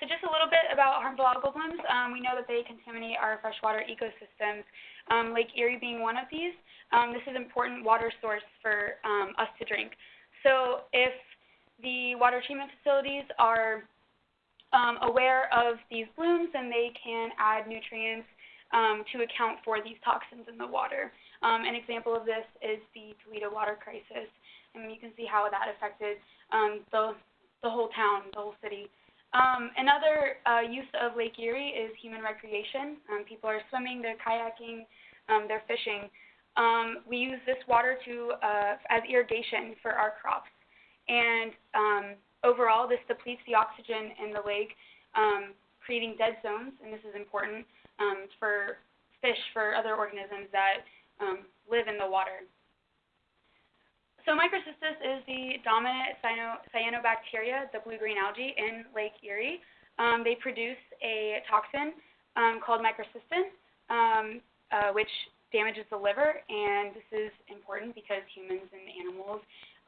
So just a little bit about harmful algal blooms. Um, we know that they contaminate our freshwater ecosystems, um, Lake Erie being one of these. Um, this is an important water source for um, us to drink. So if the water treatment facilities are um, aware of these blooms, and they can add nutrients um, to account for these toxins in the water. Um, an example of this is the Toledo water crisis, and you can see how that affected um, the, the whole town, the whole city. Um, another uh, use of Lake Erie is human recreation. Um, people are swimming, they're kayaking, they're fishing. We use this water to uh, as irrigation for our crops, and um, overall, this depletes the oxygen in the lake, um, creating dead zones. And this is important um, for fish, for other organisms that um, live in the water. So microcystis is the dominant cyano, cyanobacteria, the blue-green algae in Lake Erie. Um, they produce a toxin um, called microcystin, um, uh, which damages the liver, and this is important because humans and animals,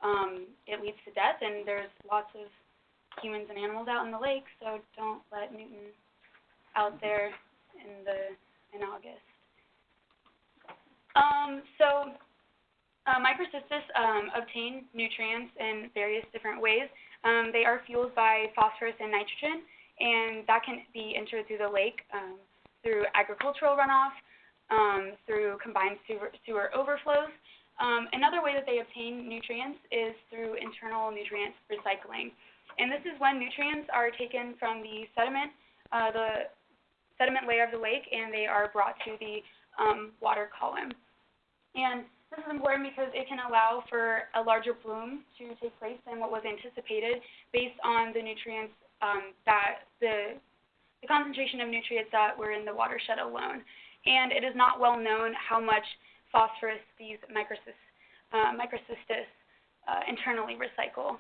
um, it leads to death, and there's lots of humans and animals out in the lake, so don't let Newton out there in the in August. Um, so uh, microcystis um, obtain nutrients in various different ways. Um, they are fueled by phosphorus and nitrogen, and that can be entered through the lake um, through agricultural runoff, um, through combined sewer, sewer overflows. Um, another way that they obtain nutrients is through internal nutrient recycling. And this is when nutrients are taken from the sediment, uh, the sediment layer of the lake, and they are brought to the um, water column. And this is important because it can allow for a larger bloom to take place than what was anticipated based on the nutrients um, that the, the concentration of nutrients that were in the watershed alone. And it is not well known how much phosphorus these microcystis, uh, microcystis uh, internally recycle.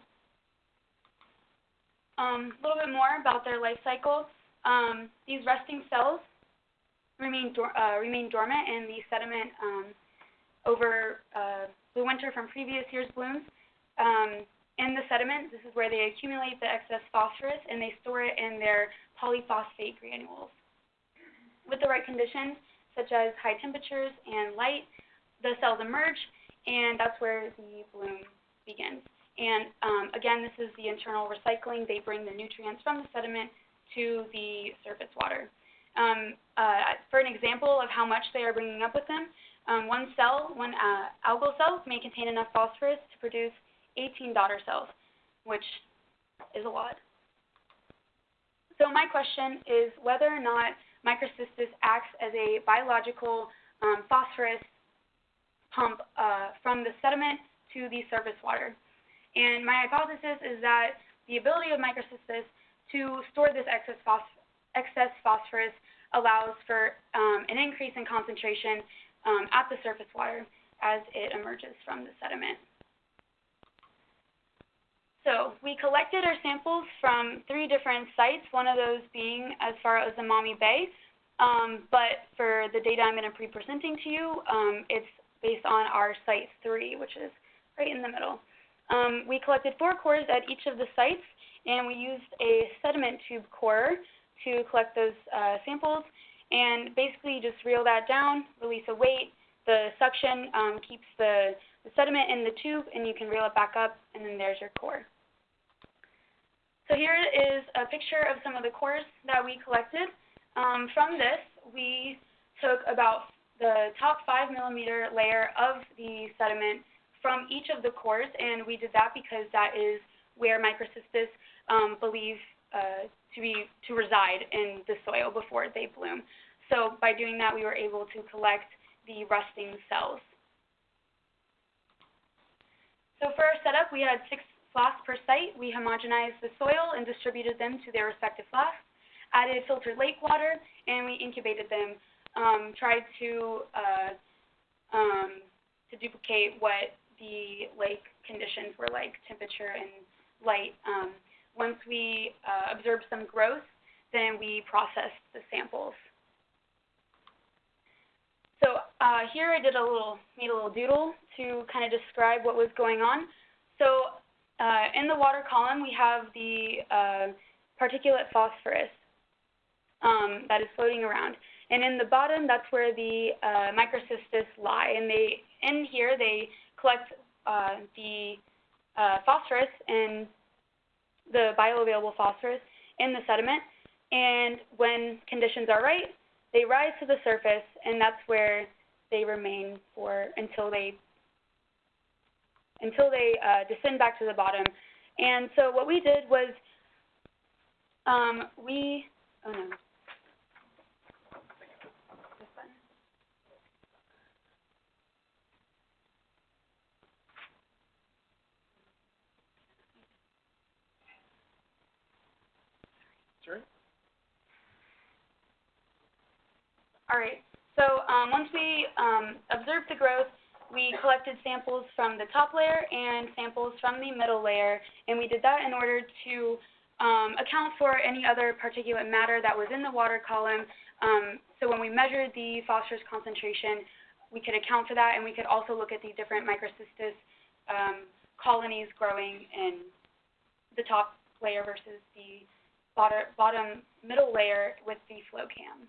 Um, a little bit more about their life cycle. Um, these resting cells remain, uh, remain dormant in the sediment um, over uh, the winter from previous year's blooms. Um, in the sediment, this is where they accumulate the excess phosphorus and they store it in their polyphosphate granules. With the right conditions, such as high temperatures and light, the cells emerge, and that's where the bloom begins. And um, again, this is the internal recycling. They bring the nutrients from the sediment to the surface water. Um, uh, for an example of how much they are bringing up with them, um, one cell, one uh, algal cell, may contain enough phosphorus to produce 18 daughter cells, which is a lot. So my question is whether or not microcystis acts as a biological um, phosphorus pump uh, from the sediment to the surface water. And my hypothesis is that the ability of microcystis to store this excess, phos- excess phosphorus allows for um, an increase in concentration um, at the surface water as it emerges from the sediment. So we collected our samples from three different sites, one of those being as far as the Maumee Bay. Um, but for the data I'm going to be presenting to you, um, it's based on our site three, which is right in the middle. Um, we collected four cores at each of the sites, and we used a sediment tube core to collect those uh, samples. And basically, just reel that down, release a weight, the suction um, keeps the, the sediment in the tube, and you can reel it back up, and then there's your core. So here is a picture of some of the cores that we collected. Um, from this, we took about the top five millimeter layer of the sediment from each of the cores, and we did that because that is where microcystis um, believe uh, to be to reside in the soil before they bloom. So by doing that, we were able to collect the resting cells. So for our setup, we had six flasks per site. We homogenized the soil and distributed them to their respective flasks, added filtered lake water, and we incubated them. Um, tried to uh, um, to duplicate what the lake conditions were like, temperature and light. Um, once we uh, observed some growth, then we processed the samples. So uh, here I did a little, made a little doodle to kind of describe what was going on. So uh, in the water column, we have the uh, particulate phosphorus um, that is floating around. And in the bottom, that's where the uh, microcystis lie. And they, in here, they collect uh, the uh, phosphorus and the bioavailable phosphorus in the sediment. And when conditions are right, they rise to the surface, and that's where they remain for until they until they uh, descend back to the bottom. And so what we did was um, we oh no. All right. So um, once we um, observed the growth, we collected samples from the top layer and samples from the middle layer, and we did that in order to um, account for any other particulate matter that was in the water column. Um, so when we measured the phosphorus concentration, we could account for that, and we could also look at the different microcystis um, colonies growing in the top layer versus the bottom, bottom middle layer with the flow cam.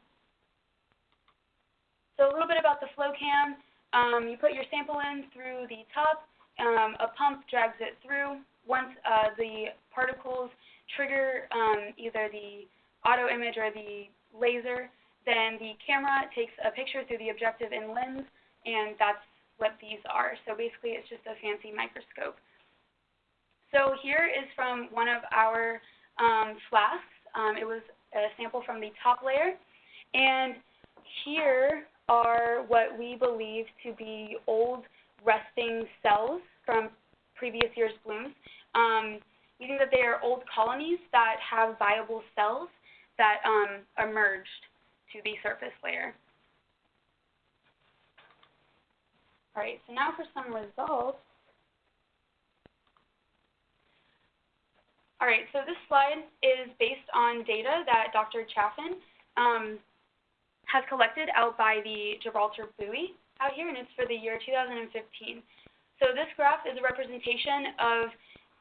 So a little bit about the flow cam. Um, you put your sample in through the top. Um, a pump drags it through. Once uh, the particles trigger um, either the auto image or the laser, then the camera takes a picture through the objective and lens, and that's what these are. So basically, it's just a fancy microscope. So here is from one of our um, flasks. Um, it was a sample from the top layer, and here are what we believe to be old resting cells from previous year's blooms. Um, think that they are old colonies that have viable cells that um, emerged to the surface layer. All right, so now for some results. All right, so this slide is based on data that Dr. Chaffin um, has collected out by the Gibraltar buoy out here, and it's for the year 2015. So this graph is a representation of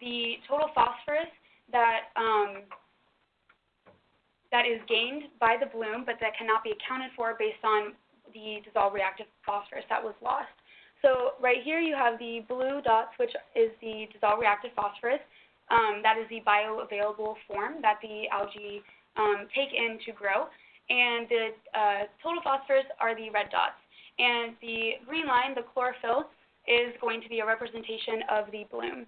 the total phosphorus that um, that is gained by the bloom, but that cannot be accounted for based on the dissolved reactive phosphorus that was lost. So right here you have the blue dots, which is the dissolved reactive phosphorus. Um, that is the bioavailable form that the algae um, take in to grow and the uh, total phosphorus are the red dots. And the green line, the chlorophyll, is going to be a representation of the bloom.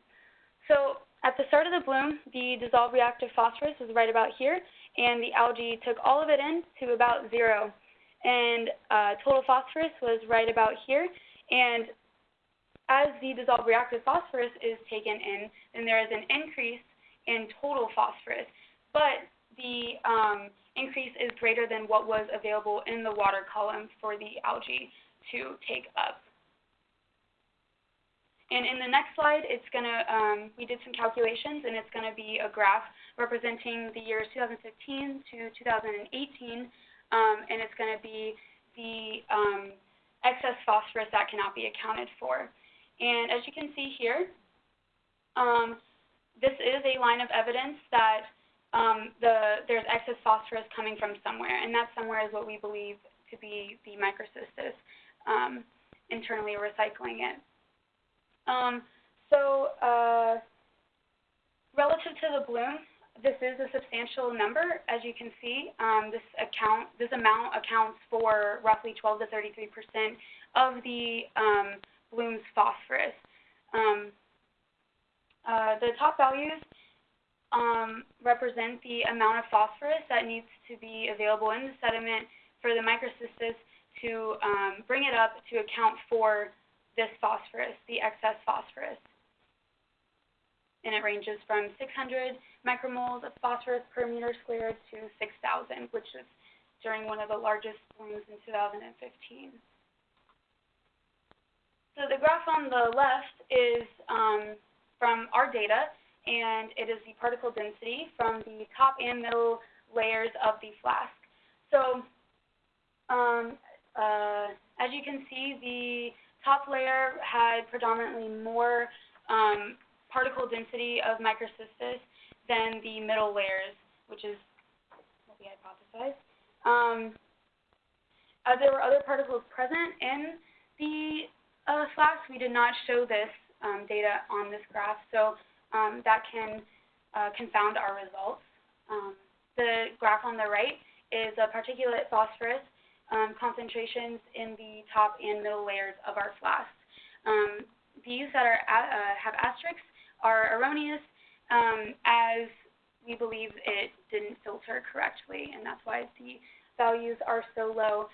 So at the start of the bloom, the dissolved reactive phosphorus is right about here, and the algae took all of it in to about zero. And uh, total phosphorus was right about here, and as the dissolved reactive phosphorus is taken in, then there is an increase in total phosphorus. But the um, increase is greater than what was available in the water column for the algae to take up. And in the next slide, it's going to, um, we did some calculations, and it's going to be a graph representing the years 2015 to 2018, um, and it's going to be the um, excess phosphorus that cannot be accounted for. And as you can see here, um, this is a line of evidence that um, the, there's excess phosphorus coming from somewhere, and that somewhere is what we believe to be the microcystis. Um, internally recycling it. Um, so, uh, relative to the bloom, this is a substantial number, as you can see. Um, this account, this amount accounts for roughly 12 to 33 percent of the um, bloom's phosphorus. Um, uh, the top values um, represent the amount of phosphorus that needs to be available in the sediment for the microcystis to um, bring it up to account for this phosphorus, the excess phosphorus. And it ranges from 600 micromoles of phosphorus per meter squared to 6,000, which is during one of the largest blooms in 2015. So the graph on the left is um, from our data, and it is the particle density from the top and middle layers of the flask. So um, uh, as you can see, the top layer had predominantly more um, particle density of microcystis than the middle layers, which is what we hypothesized. Um, as there were other particles present in the uh, flask, we did not show this um, data on this graph, so um, that can uh, confound our results. Um, the graph on the right is a particulate phosphorus um, concentrations in the top and middle layers of our flask. Um, these that are uh, have asterisks are erroneous, um, as we believe it didn't filter correctly, and that's why the values are so low.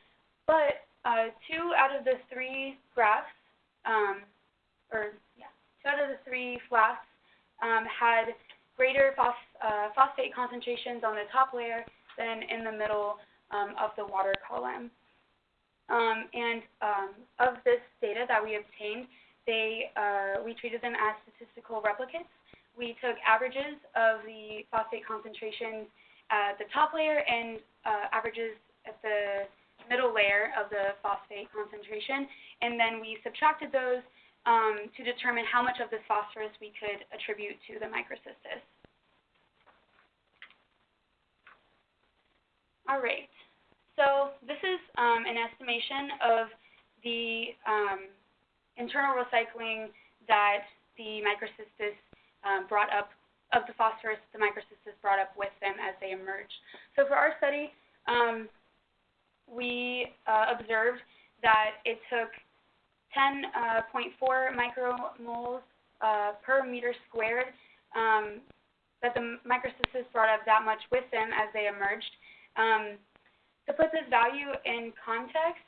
But uh, two out of the three graphs, um, or yeah, two out of the three flasks um, had greater phos uh, phosphate concentrations on the top layer than in the middle um, of the water column. Um, and um, of this data that we obtained, they, uh, we treated them as statistical replicates. We took averages of the phosphate concentrations at the top layer and uh, averages at the middle layer of the phosphate concentration, and then we subtracted those um, to determine how much of this phosphorus we could attribute to the microcystis. All right, so this is um, an estimation of the um, internal recycling that the microcystis um, brought up, of the phosphorus the microcystis brought up with them as they emerged. So for our study, um, we uh, observed that it took 10.4 uh, micromoles uh, per meter squared um, that the microcystis brought up that much with them as they emerged. Um, to put this value in context,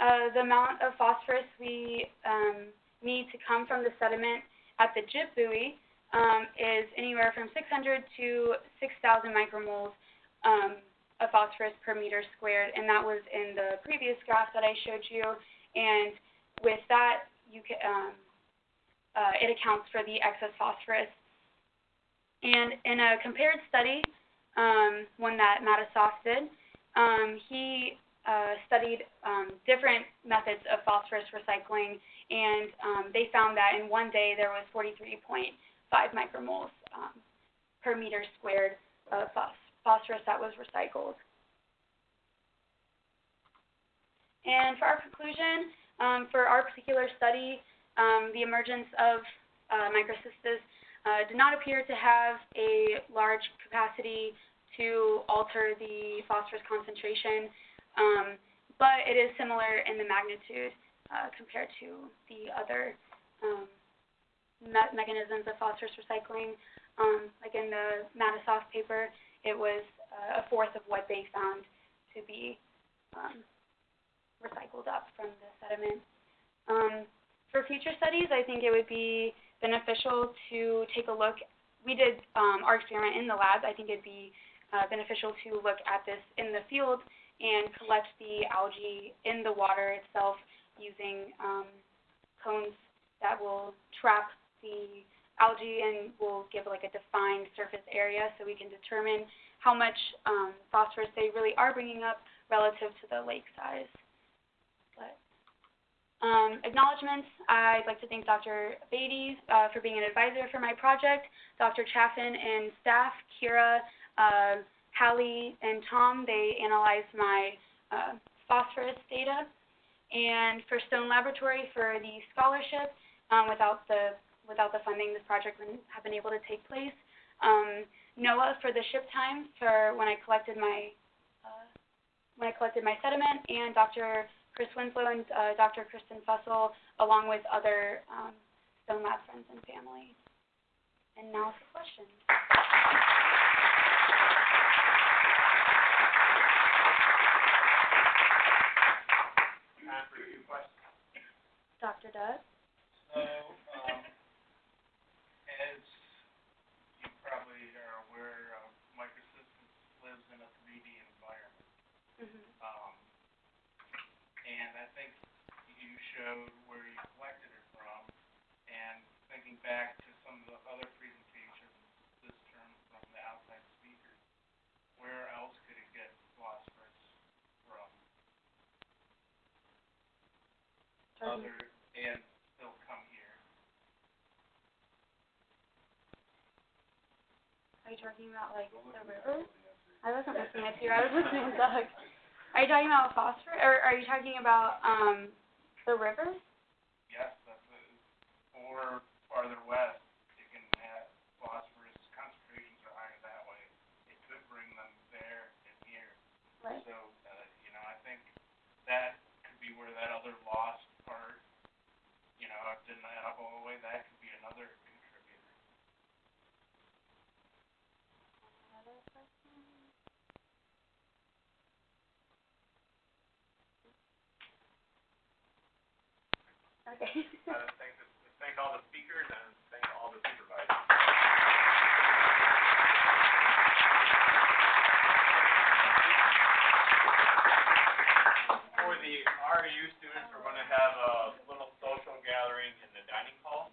uh, the amount of phosphorus we um, need to come from the sediment at the Gib buoy um, is anywhere from 600 to 6,000 micromoles um, of phosphorus per meter squared, and that was in the previous graph that I showed you. And with that, you can, um, uh, it accounts for the excess phosphorus. And in a compared study, um, one that Matisoff did, um, he uh, studied um, different methods of phosphorus recycling, and um, they found that in one day there was 43.5 micromoles um, per meter squared of phos phosphorus that was recycled. And for our conclusion, um, for our particular study, um, the emergence of uh, microcystis uh, did not appear to have a large capacity to alter the phosphorus concentration um, but it is similar in the magnitude uh, compared to the other um, me mechanisms of phosphorus recycling. Um, like in the Matisoff paper, it was uh, a fourth of what they found to be um, recycled up from the sediment. Um, for future studies, I think it would be beneficial to take a look. We did um, our experiment in the lab. I think it'd be uh, beneficial to look at this in the field and collect the algae in the water itself using um, cones that will trap the algae and will give like a defined surface area so we can determine how much um, phosphorus they really are bringing up relative to the lake size. Um, acknowledgements, I'd like to thank Dr. Beatty uh, for being an advisor for my project, Dr. Chaffin and staff, Kira, uh, Hallie and Tom, they analyzed my uh, phosphorus data. and for Stone Laboratory for the scholarship. Um, without the without the funding, this project wouldn't have been able to take place. Um, NOAA for the ship time for when I collected my uh, when I collected my sediment, and Dr. Chris Winslow and uh, Dr. Kristen Fussell, along with other um, Stone Lab friends and family. And now for questions. Time for a questions. Dr. Doug? So, um, as you probably are aware, uh, Microcystis lives in a 3D environment. Mm-hmm. Um, and I think showed where you collected it from, and thinking back to some of the other presentations this term from the outside speakers, where else could it get phosphorus from other, and still come here? Are you talking about like the river? I wasn't listening to you. I was listening to Doug. Are you talking about phosphorus, or are you talking about um the rivers? Yes, that's a, or farther west, you can have phosphorus concentrations are higher that way. It could bring them there and here. Right. So, uh, you know, I think that could be where that other lost part, you know, it didn't add up all the way, that could be another Okay. Uh, thank, all the speakers and thank all the supervisors. For the RU students, we're gonna have a little social gathering in the dining hall.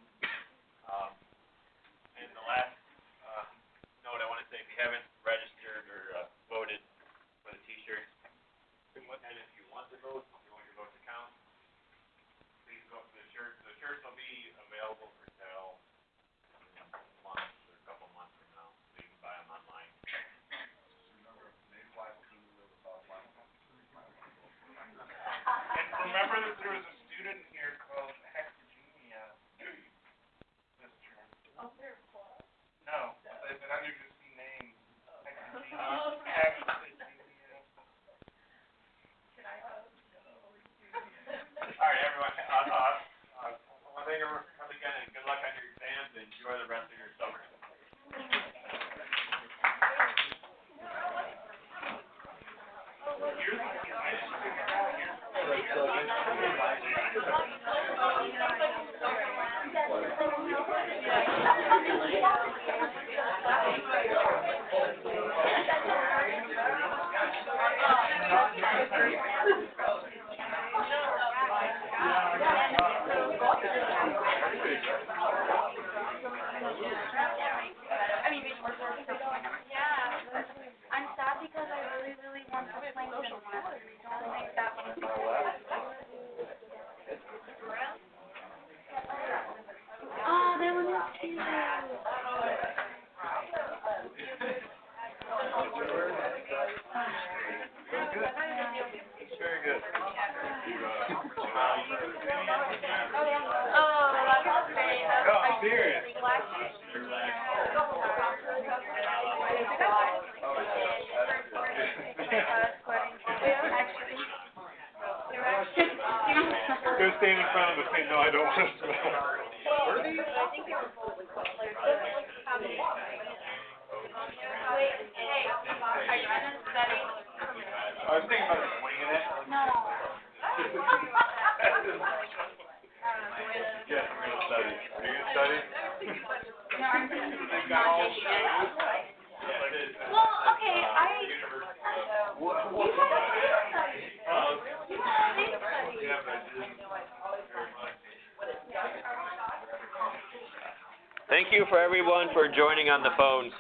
Everyone for joining on the phones.